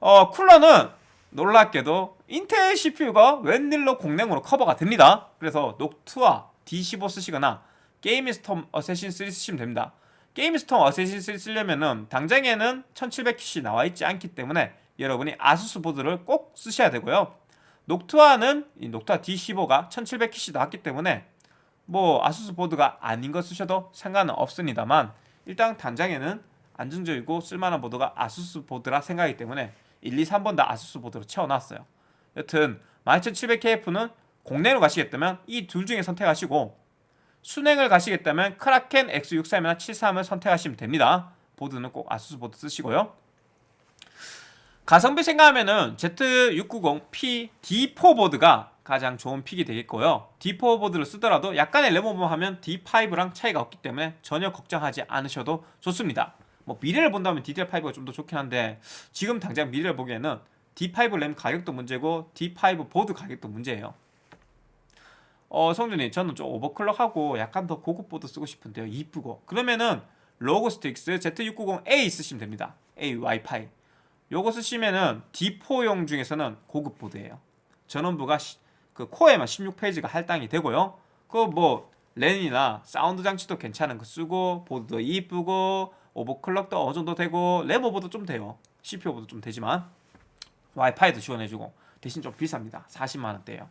어, 쿨러는 놀랍게도 인텔 CPU가 웬일로 공랭으로 커버가 됩니다. 그래서 녹투아 D15 쓰시거나 게임스톰 어쌔신 3 쓰시면 됩니다. 게임스톰 어쌔신 3 쓰려면은 당장에는 1700킷이 나와있지 않기 때문에 여러분이 아수스 보드를 꼭 쓰셔야 되고요 이 녹투아 D15가 1700킷이 나왔기 때문에 뭐 아수스 보드가 아닌 거 쓰셔도 상관은 없습니다만 일단 단장에는 안정적이고 쓸만한 보드가 아수스 보드라 생각하기 때문에 1, 2, 3번 다 아수스 보드로 채워놨어요. 여튼 12700KF는 공랭으로 가시겠다면 이 둘 중에 선택하시고 수랭을 가시겠다면 크라켄 X63이나 73을 선택하시면 됩니다. 보드는 꼭 아수스 보드 쓰시고요 가성비 생각하면은 Z690P D4 보드가 가장 좋은 pick이 되겠고요. D4 보드를 쓰더라도 약간의 램오버 하면 D5랑 차이가 없기 때문에 전혀 걱정하지 않으셔도 좋습니다. 뭐 미래를 본다면 DDR5가 좀 더 좋긴 한데 지금 당장 미래를 보기에는 D5 램 가격도 문제고 D5 보드 가격도 문제예요. 어 성주님 저는 좀 오버클럭하고 약간 더 고급 보드 쓰고 싶은데요. 이쁘고 그러면은 ROG Strix Z690A 쓰시면 됩니다. A 와이파이 요거 쓰시면은 D4용 중에서는 고급 보드예요. 전원부가 시, 그 코어에만 16 phase가 할당이 되고요. 그 뭐 랜이나 사운드 장치도 괜찮은 거 쓰고 보드도 이쁘고 오버클럭도 어느 정도 되고 램오버도 좀 돼요. CPU오버도 좀 되지만 와이파이도 지원해주고 대신 좀 비쌉니다. 40만 원대예요.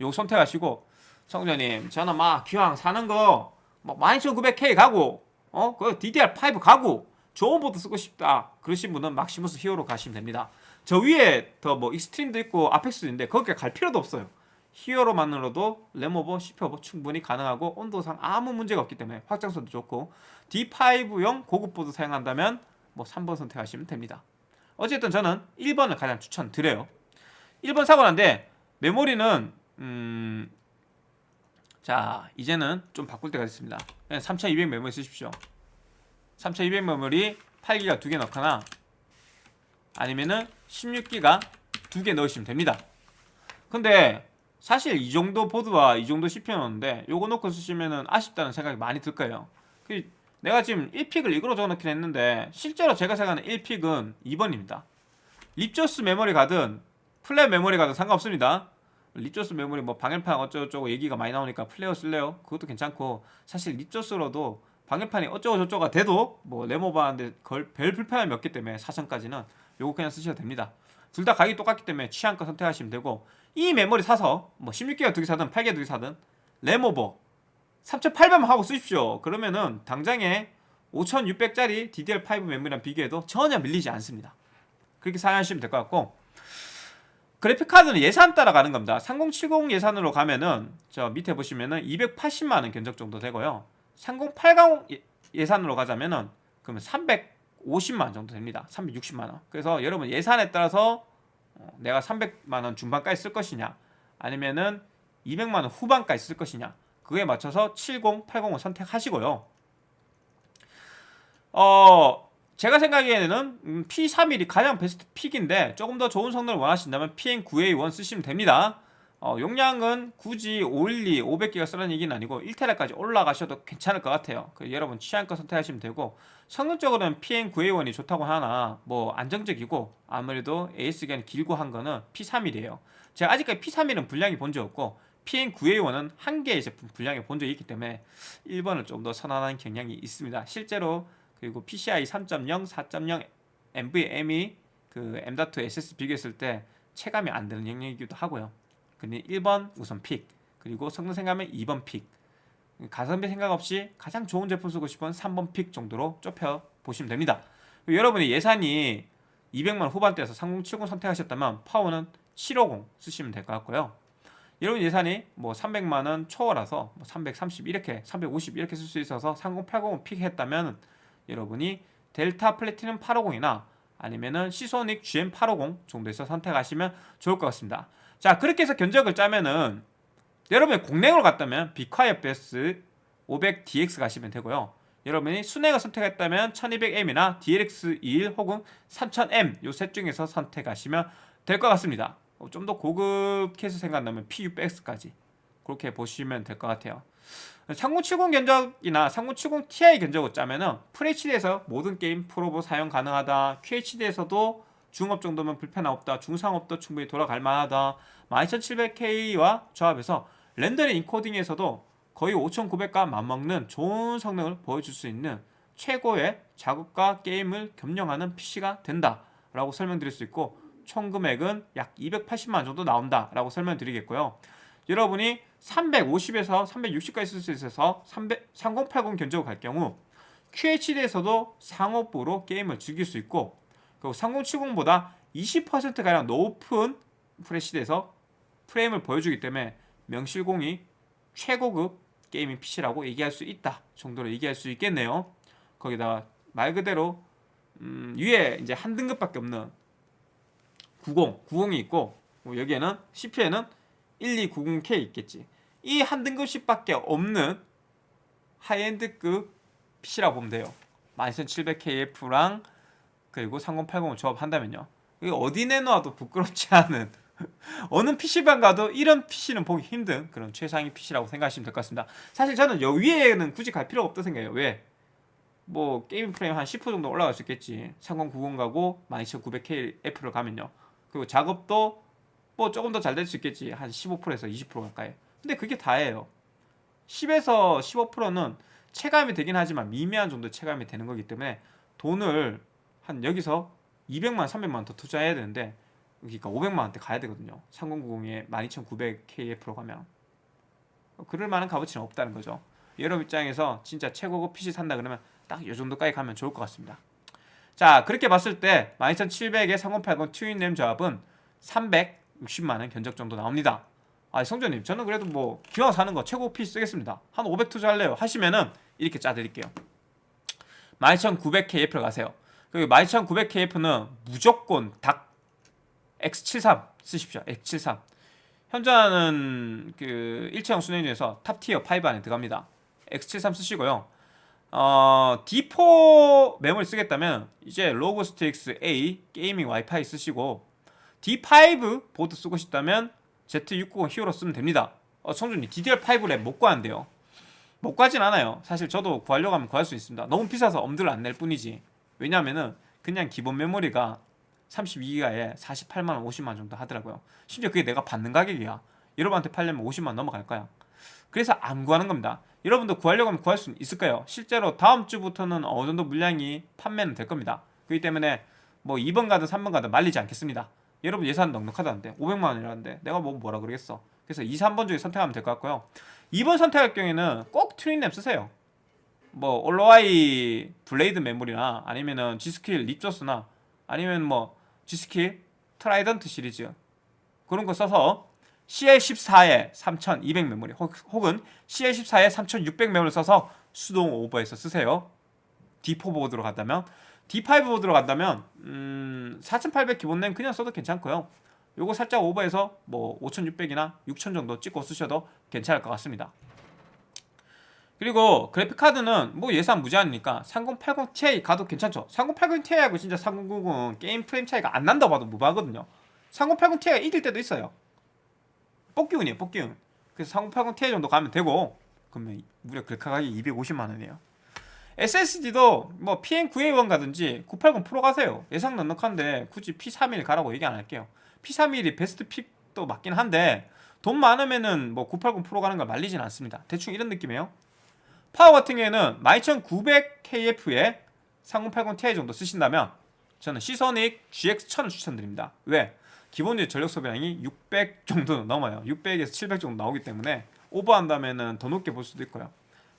요거 선택하시고 성주님 저는 막 기왕 사는 거 뭐 12900K 가고 어 그 DDR5 가고 좋은 보드 쓰고 싶다 그러신 분은 Maximus Hero 가시면 됩니다. 저 위에 더 뭐 Extreme도 있고 Apex도 있는데 거기에 갈 필요도 없어요. Hero만으로도 램오버, CPU오버 충분히 가능하고 온도상 아무 문제가 없기 때문에 확장성도 좋고 D5용 고급 보드 사용한다면 뭐 3번 선택하시면 됩니다. 어쨌든 저는 1번을 가장 추천드려요. 1번 사고 난데 메모리는 음... 자 이제는 좀 바꿀 때가 됐습니다. 3200 메모리 쓰십시오. 3200 메모리 8기가 두 개 넣거나 아니면은 16기가 두 개 넣으시면 됩니다. 근데 사실 이 정도 보드와 이 정도 CPU였는데 요거 놓고 쓰시면은 아쉽다는 생각이 많이 들 거예요. 그 내가 지금 1 pick을 이걸로 적어놓긴 했는데 실제로 제가 생각하는 1 pick은 2번입니다. Ripjaws 메모리 가든 Flare 메모리 가든 상관없습니다. Ripjaws 메모리 뭐 방열판 어쩌고저쩌고 얘기가 많이 나오니까 Flare 쓸래요? 그것도 괜찮고 사실 Ripjaws로도 방열판이 어쩌고저쩌고가 돼도 뭐 램오버하는데 별 불편함이 없기 때문에 사선까지는 요거 그냥 쓰셔도 됩니다. 둘 다 가격이 똑같기 때문에 취향껏 선택하시면 되고 이 메모리 사서 뭐 16기가 두 개 사든 8기가 두 개 사든 레모버 3800만 하고 쓰십시오. 그러면은 당장에 5600짜리 DDR5 메모리랑 비교해도 전혀 밀리지 않습니다. 그렇게 사용하시면 될 것 같고 그래픽카드는 예산 따라 가는 겁니다. 3070 예산으로 가면은 저 밑에 보시면은 280만원 견적 정도 되고요. 3080 예산으로 가자면은 그러면 350만 정도 됩니다. 360만 원. 그래서 여러분 예산에 따라서 어, 내가 300만 원 중반까지 쓸 것이냐 아니면은 200만 원 후반까지 쓸 것이냐 그에 맞춰서 70, 80을 선택하시고요. 어, 제가 생각에는 P31이 가장 베스트 픽인데 조금 더 좋은 성능을 원하신다면 PM9A1 쓰시면 됩니다. 어, 용량은 굳이 512, 500기가 쓰라는 얘기는 아니고 1테라까지 올라가셔도 괜찮을 것 같아요. 그 여러분 취향껏 선택하시면 되고 성능적으로는 PM9A1이 좋다고 하나 뭐 안정적이고 아무래도 AS 기간이 길고 한 거는 P31이에요. 제가 아직까지 P31은 불량이 본 적 없고 PM9A1은 한 개의 제품 불량이 본 적이 있기 때문에 1번을 좀 더 선호하는 경향이 있습니다. 실제로 그리고 PCI 3.0, 4.0 NVMe 그 M.2 SSD 비교했을 때 체감이 안 되는 영역이기도 하고요. 근데 1번 우선 pick 그리고 성능 생각하면 2번 pick. 가성비 생각 없이 가장 좋은 제품 쓰고 싶은 3번 pick 정도로 좁혀 보시면 됩니다. 여러분의 예산이 200만 후반대에서 3070 선택하셨다면 파워는 750 쓰시면 될 것 같고요. 여러분 예산이 뭐 300만원 초월라서 뭐330 이렇게 350 이렇게 쓸 수 있어서 3080을 픽했다면 여러분이 델타 플래티넘 850이나 아니면은 시소닉 GM850 정도에서 선택하시면 좋을 것 같습니다 자 그렇게 해서 견적을 짜면은 여러분이 공랭으로 갔다면 비콰이어 베스 500DX 가시면 되고요. 여러분이 순행을 선택했다면 1200M이나 DLX21 혹은 3000M 요 셋 중에서 선택하시면 될 것 같습니다. 어, 좀더 고급 케이스 생각나면 PU-X까지 그렇게 보시면 될 것 같아요. 3070 견적이나 3070 Ti 견적을 짜면은 FHD에서 모든 게임 프로보 사용 가능하다. QHD에서도 중업 정도면 불편함 없다. 중상업도 충분히 돌아갈 만하다. 12700K와 조합해서 렌더링 인코딩에서도 거의 5900과 맞먹는 좋은 성능을 보여줄 수 있는 최고의 작업과 게임을 겸용하는 PC가 된다 라고 설명드릴 수 있고 총 금액은 약 280만 정도 나온다 라고 설명드리겠고요. 여러분이 350에서 360까지 쓸 수 있어서 300, 3080 견적을 갈 경우 QHD에서도 상업부로 게임을 즐길 수 있고 그리고 3070보다 20%가량 높은 프레시드에서 프레임을 보여주기 때문에 명실공히 최고급 gaming PC라고 얘기할 수 있다 정도로 얘기할 수 있겠네요 거기다가 말 그대로 음, 위에 이제 한 등급밖에 없는 90, 90이 있고 뭐 여기에는 CPU에는 12900K 있겠지. 이 한 등급씩밖에 없는 high-end급 PC라고 보면 돼요. 12700KF랑 그리고 3080을 조합한다면요. 이게 어디 내놔도 부끄럽지 않은 <laughs> 어느 PC방 가도 이런 PC는 보기 힘든 그런 최상위 PC라고 생각하시면 될 것 같습니다. 사실 저는 여 위에는 굳이 갈 필요가 없다고 생각해요. 왜? 뭐 게임 프레임 한 10% 정도 올라갈 수 있겠지. 3090 가고 12900KF를 가면요. 그리고 작업도 뭐 조금 더 잘 될 수 있겠지. 한 15%에서 20% 가까이. 근데 그게 다예요. 10에서 15%는 체감이 되긴 하지만 미미한 정도 체감이 되는 거기 때문에 돈을 한 여기서 200만, 300만 원더 투자해야 되는데 그러니까 500만 원대 가야 되거든요. 3090에 12900KF로 가면 그럴 만한 값어치는 없다는 거죠. 여러분 입장에서 진짜 최고급 PC 산다 그러면 딱 이 정도까지 가면 좋을 것 같습니다. 자 그렇게 봤을 때 12700에 3080 트윈램 조합은 360만 원 견적 정도 나옵니다. 아 성주님 저는 그래도 뭐 기왕 사는 거 최고 PC 쓰겠습니다. 한 500 투자할래요 하시면은 이렇게 짜드릴게요. 12900KF를 가세요. 그 12900KF는 무조건 닥 X73 쓰십시오. X73 현존하는 그 일체형 수랭 중에서 top tier 5 안에 들어갑니다. X73 쓰시고요. 어, D4 메모리 쓰겠다면 이제 ROG Strix A gaming 와이파이 쓰시고 D5 보드 쓰고 싶다면 Z690 히어로 쓰면 됩니다. 어, 성준이 DDR5 랩못 구하는데요. 못 구하진 않아요. 사실 저도 구하려고 하면 구할 수 있습니다. 너무 비싸서 엄두를 안 낼 뿐이지. 왜냐하면은 그냥 기본 메모리가 32기가에 48만원, 50만원 정도 하더라고요. 심지어 그게 내가 받는 가격이야. 여러분한테 팔려면 50만원 넘어갈 거야. 그래서 안 구하는 겁니다. 여러분도 구하려고 하면 구할 수 있을까요? 실제로 다음 주부터는 어느 정도 물량이 판매는 될 겁니다. 그렇기 때문에 뭐 2번 가든 3번 가든 말리지 않겠습니다. 여러분 예산 넉넉하다는데 500만 원이라는데 내가 뭐 뭐라 그러겠어. 그래서 2, 3번 중에 선택하면 될 것 같고요. 2번 선택할 경우에는 꼭 튜닝램 쓰세요. 뭐 OLOy Blade 메모리나 아니면은 G.Skill Ripjaws나 아니면 뭐 G.Skill Trident 시리즈 그런 거 써서 CL14에 3200 메모리 혹은 CL14에 3600 메모리 써서 수동 오버해서 쓰세요. D4 보드로 간다면 D5 보드로 간다면 음, 4800 기본 램 그냥 써도 괜찮고요. 요거 살짝 오버해서 뭐 5600이나 6000 정도 찍고 쓰셔도 괜찮을 것 같습니다. 그리고 그래픽 카드는 뭐 예산 무제한이니까 3080 Ti 가도 괜찮죠. 3080 Ti하고 진짜 3090은 게임 프레임 차이가 안 난다고 봐도 무방하거든요. 3080 Ti가 이길 때도 있어요. 뽑기운이에요, 뽑기운. 그래서 3080 Ti 정도 가면 되고 그러면 무려 글카 가격이 250만 원이에요. SSD도 뭐 PM9A1 가든지 980 프로 가세요. 예산 넉넉한데 굳이 P31 가라고 얘기 안 할게요. P31이 best pick도 맞긴 한데 돈 많으면은 뭐 980 프로 가는 걸 말리진 않습니다. 대충 이런 느낌이에요. 파워 같은 경우에는 12900KF에 3080 Ti 정도 쓰신다면 저는 Seasonic GX1000을 추천드립니다. 왜? 기본적인 전력 소비량이 600 정도 넘어요. 600에서 700 정도 나오기 때문에 오버한다면은 더 높게 볼 수도 있고요.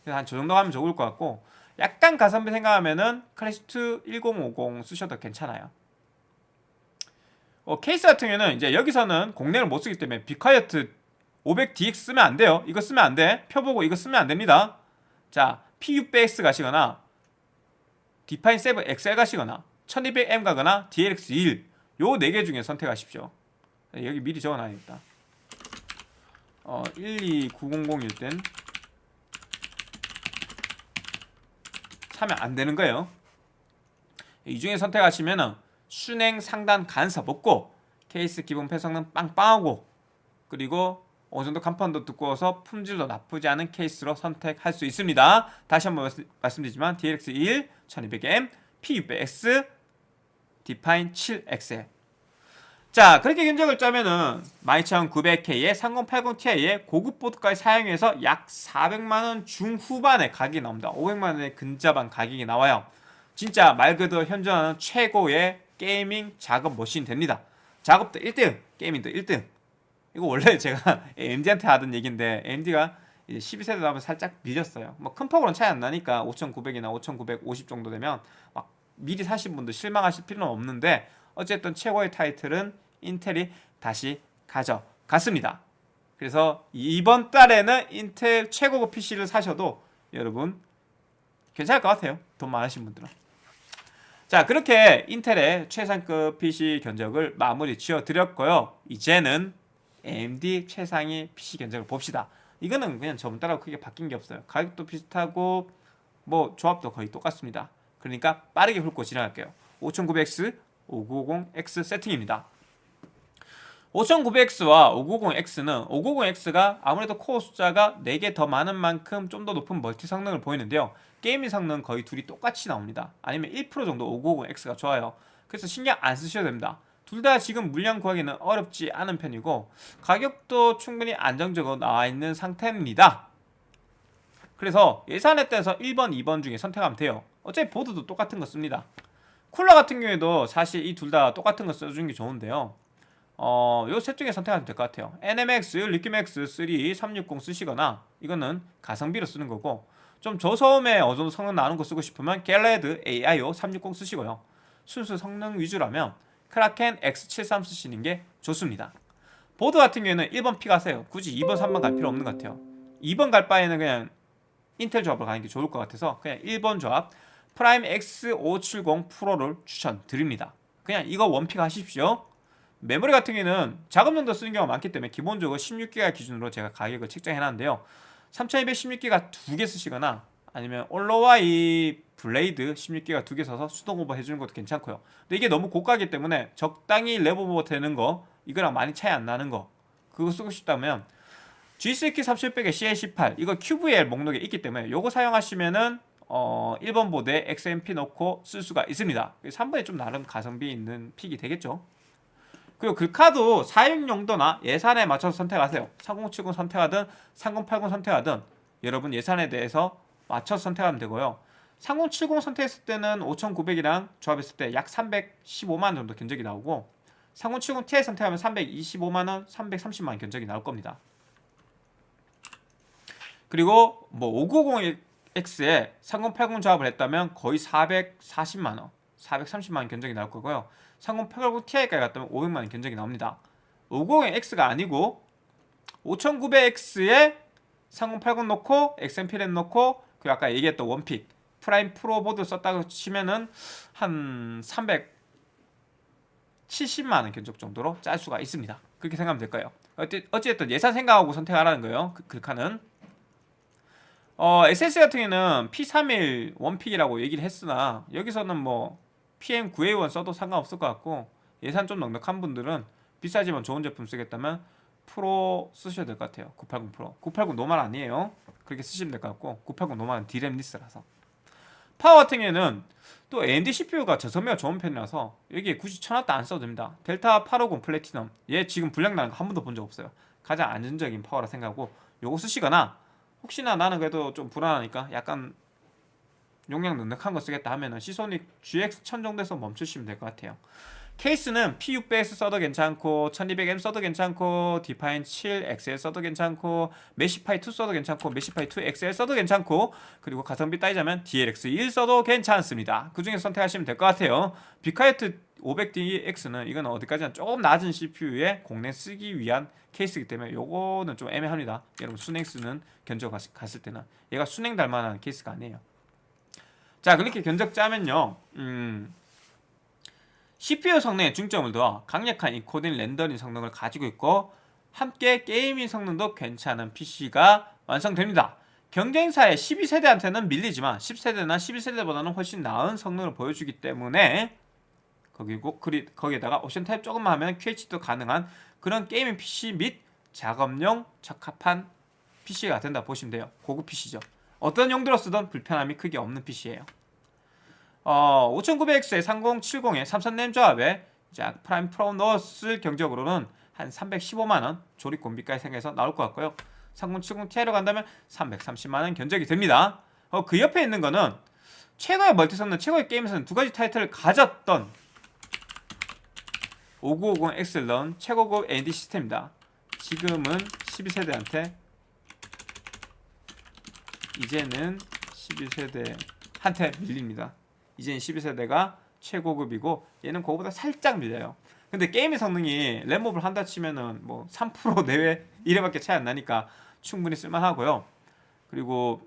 그래서 한 저 정도 하면 좋을 것 같고 약간 가성비 생각하면은 클래식2 1050 쓰셔도 괜찮아요. 어, 케이스 같은 경우에는 이제 여기서는 공랭을 못 쓰기 때문에 be quiet! 500DX 쓰면 안 돼요. 이거 쓰면 안 돼. 펴보고 이거 쓰면 안 됩니다. 자, P600X 가시거나 Define 7 XL 가시거나 1200M 가거나 DLX1 요 4개 중에 선택하십시오. 여기 미리 적어놔야겠다. 어, 12900일 땐 사면 안 되는 거예요. 이 중에 선택하시면은 순행 상단 간섭 없고 케이스 기본 패성능 빵빵하고 그리고 어느 정도 간판도 두꺼워서 품질도 나쁘지 않은 케이스로 선택할 수 있습니다. 다시 한번 말씀드리지만 DLX1 1200M, P600X, Define 7XL 자 그렇게 견적을 짜면은 12900K에 3080 Ti에 고급 보드까지 사용해서 약 400만원 중후반의 가격이 나옵니다. 500만원에 근접한 가격이 나와요. 진짜 말 그대로 현존하는 최고의 gaming 작업 머신 됩니다. 작업도 1등 gaming도 1등 이거 원래 <laughs> 제가 AMD한테 하던 얘기인데 AMD가 이제 12세대 나오면 살짝 밀렸어요 뭐 큰 폭으로는 차이 안 나니까 5900이나 5950 정도 되면 막 미리 사신 분들 실망하실 필요는 없는데 어쨌든 최고의 타이틀은 인텔이 다시 가져갔습니다. 그래서 이번 달에는 인텔 최고급 PC를 사셔도 여러분 괜찮을 것 같아요. 돈 많으신 분들은. 자 그렇게 인텔의 최상급 PC 견적을 마무리 지어 드렸고요. 이제는 AMD 최상위 PC 견적을 봅시다. 이거는 그냥 저번 따라 크게 바뀐 게 없어요. 가격도 비슷하고 뭐 조합도 거의 똑같습니다. 그러니까 빠르게 훑고 지나갈게요. 5900X, 5950X 세팅입니다. 5900X와 5950X는 5950X가 아무래도 코어 숫자가 4개 더 많은 만큼 좀 더 높은 멀티 성능을 보이는데요. gaming 성능 거의 둘이 똑같이 나옵니다. 아니면 1% 정도 5950X가 좋아요. 그래서 신경 안 쓰셔도 됩니다. 둘 다 지금 물량 구하기는 어렵지 않은 편이고 가격도 충분히 안정적으로 나와 있는 상태입니다. 그래서 예산에 따라서 1번, 2번 중에 선택하면 돼요. 어차피 보드도 똑같은 거 씁니다. 쿨러 같은 경우에도 사실 이 둘 다 똑같은 거 써주는 게 좋은데요. 어, 요 셋 중에 선택하면 될 것 같아요. Enermax LiqMax 3, 360 쓰시거나 이거는 가성비로 쓰는 거고 좀 저소음에 어느 정도 성능 나는 거 쓰고 싶으면 Gelid AIO 360 쓰시고요. 순수 성능 위주라면 Kraken X73 쓰시는 게 좋습니다. 보드 같은 경우에는 1번 pick 하세요. 굳이 2번, 3번 갈 필요 없는 것 같아요. 2번 갈 바에는 그냥 인텔 조합을 가는 게 좋을 것 같아서 그냥 1번 조합 Prime X570 Pro를 추천드립니다. 그냥 이거 one pick 하십시오. 메모리 같은 경우에는 작업용도 쓰는 경우가 많기 때문에 기본적으로 16기가 기준으로 제가 가격을 책정해놨는데요. 3200 16기가 두 개 쓰시거나 아니면 OLOy 블레이드 16기가 두개 써서 수동 오버 해주는 것도 괜찮고요. 근데 이게 너무 고가기 때문에 적당히 램 오버 되는 거 이거랑 많이 차이 안 나는 거 그거 쓰고 싶다면 G3Q 3700에 CL18 이거 QVL 목록에 있기 때문에 이거 사용하시면은 어 1번 보드에 XMP 넣고 쓸 수가 있습니다. 3번에 좀 나름 가성비 있는 픽이 되겠죠. 그리고 그 카드 사용 용도나 예산에 맞춰서 선택하세요. 3070 선택하든 3080 선택하든 여러분 예산에 대해서 맞춰서 선택하면 되고요. 3070 선택했을 때는 5900이랑 조합했을 때 약 315만 정도 견적이 나오고 3070 Ti 선택하면 325만원, 330만원 견적이 나올 겁니다. 그리고 뭐 590X에 3080 조합을 했다면 거의 440만원, 430만원 견적이 나올 거고요. 3080 Ti까지 갔다면 500만원 견적이 나옵니다. 590X가 아니고 5900X에 3080 넣고 XMP 램 넣고 그 아까 얘기했던 one pick Prime Pro 보드 썼다고 치면은 한 370만원 견적 정도로 짤 수가 있습니다. 그렇게 생각하면 될까요? 어찌됐든 예산 생각하고 선택하라는 거예요. 그, 그 칸은 어, SSD 같은 경우에는 P31 one pick이라고 얘기를 했으나 여기서는 뭐 PM9A1 써도 상관없을 것 같고 예산 좀 넉넉한 분들은 비싸지만 좋은 제품 쓰겠다면 프로 쓰셔야 될 것 같아요 980 프로 980 normal 아니에요 그렇게 쓰시면 될 것 같고 980 normal은 DRAM less라서. 파워 같은 경우에는 또 AMD CPU가 저섬유가 좋은 편이라서 여기에 굳이 천원도 안 써도 됩니다. 델타 850 플래티넘. 얘 지금 불량 나는 거 한 번도 본 적 없어요. 가장 안전적인 파워라 생각하고 요거 쓰시거나 혹시나 나는 그래도 좀 불안하니까 약간 용량 넉넉한 거 쓰겠다 하면은 Seasonic GX1000 정도에서 멈추시면 될 것 같아요. 케이스는 P600S 써도 괜찮고 1200M 써도 괜찮고 Define 7 XL 써도 괜찮고 Meshify 2 써도 괜찮고 Meshify 2 XL 써도 괜찮고 그리고 가성비 따지자면 DLX 1 써도 괜찮습니다. 그 중에 선택하시면 될 것 같아요. be quiet 500DX는 이건 어디까지나 조금 낮은 CPU에 공랭 쓰기 위한 케이스이기 때문에 요거는 좀 애매합니다. 여러분 수랭 쓰는 견적 갔을 때는 얘가 수랭 달만한 케이스가 아니에요. 자 그렇게 견적 짜면요 음, CPU 성능에 중점을 두어 강력한 인코딩 렌더링 성능을 가지고 있고 함께 gaming 성능도 괜찮은 PC가 완성됩니다. 경쟁사의 12세대한테는 밀리지만 10세대나 11세대보다는 훨씬 나은 성능을 보여주기 때문에 거기고 거기에다가 옵션 타협 조금만 하면 QHD도 가능한 그런 gaming PC 및 작업용 적합한 PC가 된다 보시면 돼요. 고급 PC죠. 어떤 용도로 쓰던 불편함이 크게 없는 PC예요. 어, 5900X에 3070에 삼성램 조합에 자, Prime Pro 넣었을 견적으로는 한 315만원 조립 공임비까지 생겨서 나올 것 같고요. 3070 Ti로 간다면 330만원 견적이 됩니다. 어, 그 옆에 있는 거는 최고의 멀티 성능, 최고의 게임에서는 두 가지 타이틀을 가졌던 5950X를 넣은 최고급 AMD 시스템입니다. 지금은 12세대한테 이제는 11세대한테 밀립니다. 이제는 12세대가 최고급이고 얘는 그거보다 살짝 밀려요. 근데 게임의 성능이 램업을 한다 치면은 뭐 3% 내외 이래밖에 차이 안 나니까 충분히 쓸만하고요. 그리고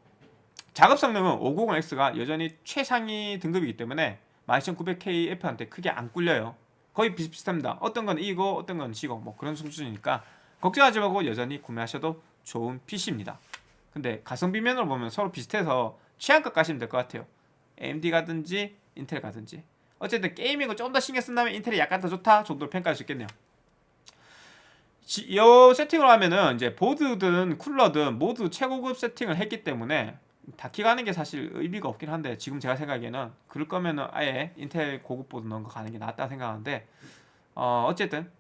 작업 성능은 590X가 여전히 최상위 등급이기 때문에 12900KF한테 크게 안 꿀려요. 거의 비슷비슷합니다. 어떤 건 이거, 어떤 건 지고 뭐 그런 수준이니까 걱정하지 말고 여전히 구매하셔도 좋은 PC입니다. 근데 가성비 면으로 보면 서로 비슷해서 취향껏 가시면 될 것 같아요. AMD 가든지 인텔 가든지 어쨌든 게이밍을 좀 더 신경 쓴다면 인텔이 약간 더 좋다 정도로 평가할 수 있겠네요. 이 세팅을 하면은 이제 보드든 쿨러든 모두 최고급 세팅을 했기 때문에 다키 가는 게 사실 의미가 없긴 한데 지금 제가 생각에는 그럴 거면은 아예 인텔 고급 보드 넣은 거 가는 게 낫다 생각하는데 어 어쨌든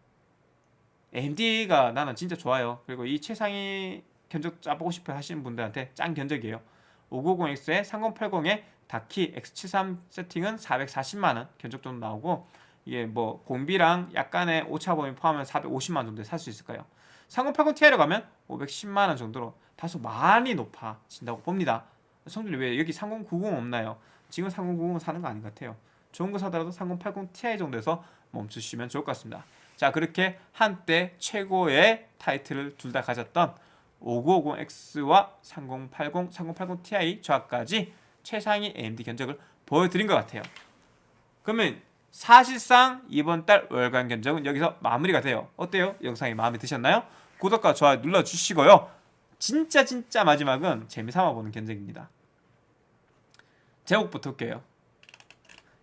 AMD가 나는 진짜 좋아요. 그리고 이 최상위 견적 짜보고 싶어 하시는 분들한테 짱 견적이에요. 590X에 3080에 다키 X73 세팅은 440만원 견적 정도 나오고 이게 뭐 공비랑 약간의 오차 범위 포함하면 450만 정도에 살 수 있을 거예요. 3080 Ti로 가면 510만 원 정도로 다소 많이 높아진다고 봅니다. 성준이 왜 여기 3090 없나요? 지금 3090 사는 거 아닌 것 같아요. 좋은 거 사더라도 3080 Ti 정도에서 멈추시면 좋을 것 같습니다. 자 그렇게 한때 최고의 타이틀을 둘 다 가졌던 5950X와 3080, 3080 Ti 조합까지 최상위 AMD 견적을 보여드린 것 같아요. 그러면 사실상 이번 달 월간 견적은 여기서 마무리가 돼요. 어때요? 영상이 마음에 드셨나요? 구독과 좋아요 눌러주시고요. 진짜 진짜 마지막은 재미삼아 보는 견적입니다. 제목부터 볼게요.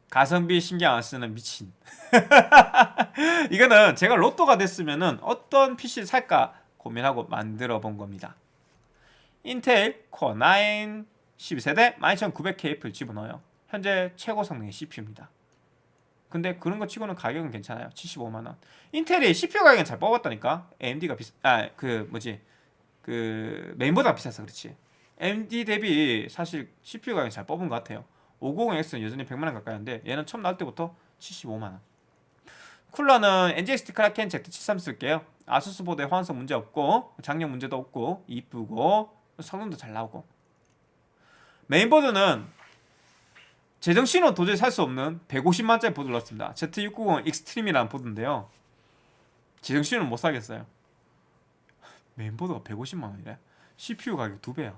가성비 신경 안 쓰는 미친. <laughs> 이거는 제가 로또가 됐으면 은 어떤 PC를 살까 고민하고 만들어 본 겁니다. 인텔 코어 9 12세대 12900K를 집어넣어요. 현재 최고 성능의 CPU입니다. 근데 그런 거 치고는 가격은 괜찮아요. 75만원. 인텔이 CPU 가격은 잘 뽑았다니까. AMD가 비싸, 아, 그, 뭐지. 그, 메인보다 비싸서 그렇지. AMD 대비 사실 CPU 가격 잘 뽑은 것 같아요. 590X는 여전히 100만원 가까이 하는데 얘는 처음 나올 때부터 75만원. 쿨러는 NGXT 크라켄 Z73 쓸게요. 아수스 보드에 호환성 문제 없고, 장력 문제도 없고, 이쁘고, 성능도 잘 나오고. 메인보드는 제정신으로 도저히 살 수 없는 150만짜리 보드 를 넣었습니다. Z690 Extreme이라는 보드인데요. 제정신으로 못 사겠어요. 메인보드가 150만원이래. CPU 가격 2배야.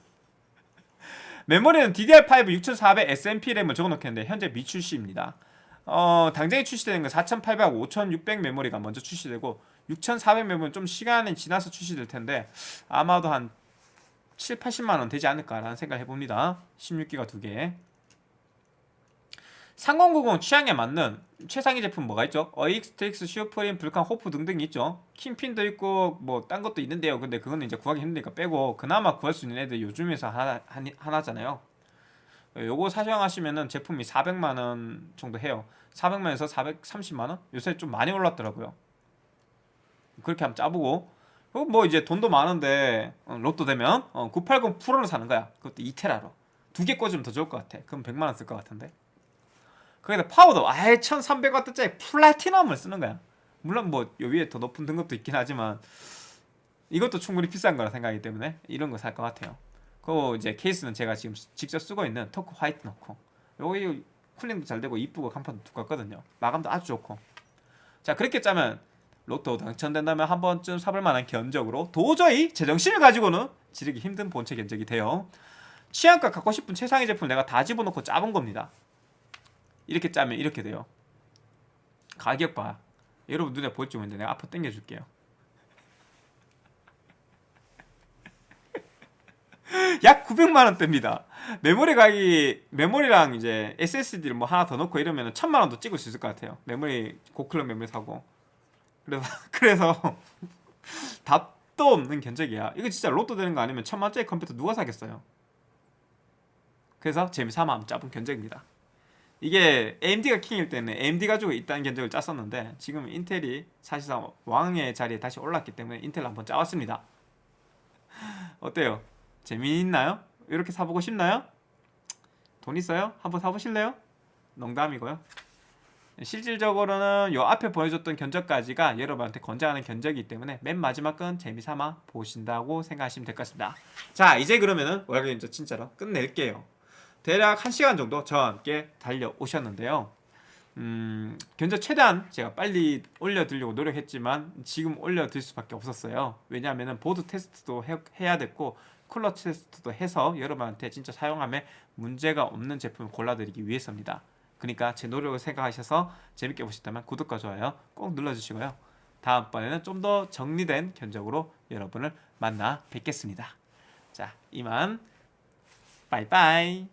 <laughs> 메모리는 DDR5 6400 XMP 램을 적어놓았는데 현재 미출시입니다. 어, 당장에 출시되는 건 4800, 5600 메모리가 먼저 출시되고 6400 메모리는 좀 시간이 지나서 출시될 텐데 아마도 한 7, 80만원 되지 않을까라는 생각을 해봅니다. 16기가 두개. 3090 취향에 맞는 최상위 제품 뭐가 있죠? AORUS, Strix, Suprim, Vulcan, HOF 등등이 있죠. Kingpin도 있고 뭐 딴 것도 있는데요. 근데 그거는 이제 구하기 힘드니까 빼고 그나마 구할 수 있는 애들 요 중에서 하나, 하나잖아요. 요거 사용하시면은 제품이 400만원 정도 해요. 400만원에서 430만원? 요새 좀 많이 올랐더라고요. 그렇게 한번 짜보고 뭐 이제 돈도 많은데 어, 로또 되면 어, 980 Pro를 사는 거야. 그것도 2테라로. 두 개 꽂으면 더 좋을 것 같아. 그럼 100만원 쓸 것 같은데. 거기다 파워도 아예 1300W짜리 Platinum을 쓰는 거야. 물론 뭐 요 위에 더 높은 등급도 있긴 하지만 이것도 충분히 비싼 거라 생각하기 때문에 이런 거 살 것 같아요. 그 이제 케이스는 제가 지금 직접 쓰고 있는 Torque white 넣고. 여기 쿨링도 잘 되고 이쁘고 강판도 두껍거든요. 마감도 아주 좋고. 자 그렇게 짜면 로또 당첨된다면 한 번쯤 사볼 만한 견적으로 도저히 제정신을 가지고는 지르기 힘든 본체 견적이 돼요. 취향껏 갖고 싶은 최상위 제품을 내가 다 집어넣고 짜본 겁니다. 이렇게 짜면 이렇게 돼요. 가격 봐. 여러분 눈에 보일지 모르는데 내가 앞으로 당겨줄게요. <laughs> 약 900만원대입니다. 메모리 가격이, 메모리랑 이제 SSD를 뭐 하나 더 넣고 이러면 천만원도 찍을 수 있을 것 같아요. 메모리, 고클럭 메모리 사고. 그래서 <laughs> 그래서 답도 없는 견적이야. 이거 진짜 로또 되는 거 아니면 천만짜리 컴퓨터 누가 사겠어요? 그래서 재미삼아 짜본 견적입니다. 이게 AMD가 킹일 때는 AMD 가지고 있다는 견적을 짰었는데 지금 인텔이 사실상 왕의 자리에 다시 올랐기 때문에 인텔 한번 짜왔습니다. <laughs> 어때요? 재미있나요? 이렇게 사보고 싶나요? 돈 있어요? 한번 사보실래요? 농담이고요. 실질적으로는 요 앞에 보여줬던 견적까지가 여러분한테 권장하는 견적이기 때문에 맨 마지막 건 재미삼아 보신다고 생각하시면 될 것 같습니다. 자 이제 그러면은 월간 견적 진짜로 끝낼게요. 대략 1시간 정도 저와 함께 달려오셨는데요. 음, 견적 최대한 제가 빨리 올려드리려고 노력했지만 지금 올려드릴 수밖에 없었어요. 왜냐하면 보드 테스트도 해, 해야 됐고 쿨러 테스트도 해서 여러분한테 진짜 사용하면 문제가 없는 제품을 골라드리기 위해서입니다. 그러니까 제 노력을 생각하셔서 재밌게 보셨다면 구독과 좋아요 꼭 눌러주시고요. 다음번에는 좀 더 정리된 견적으로 여러분을 만나 뵙겠습니다. 자, 이만 빠이빠이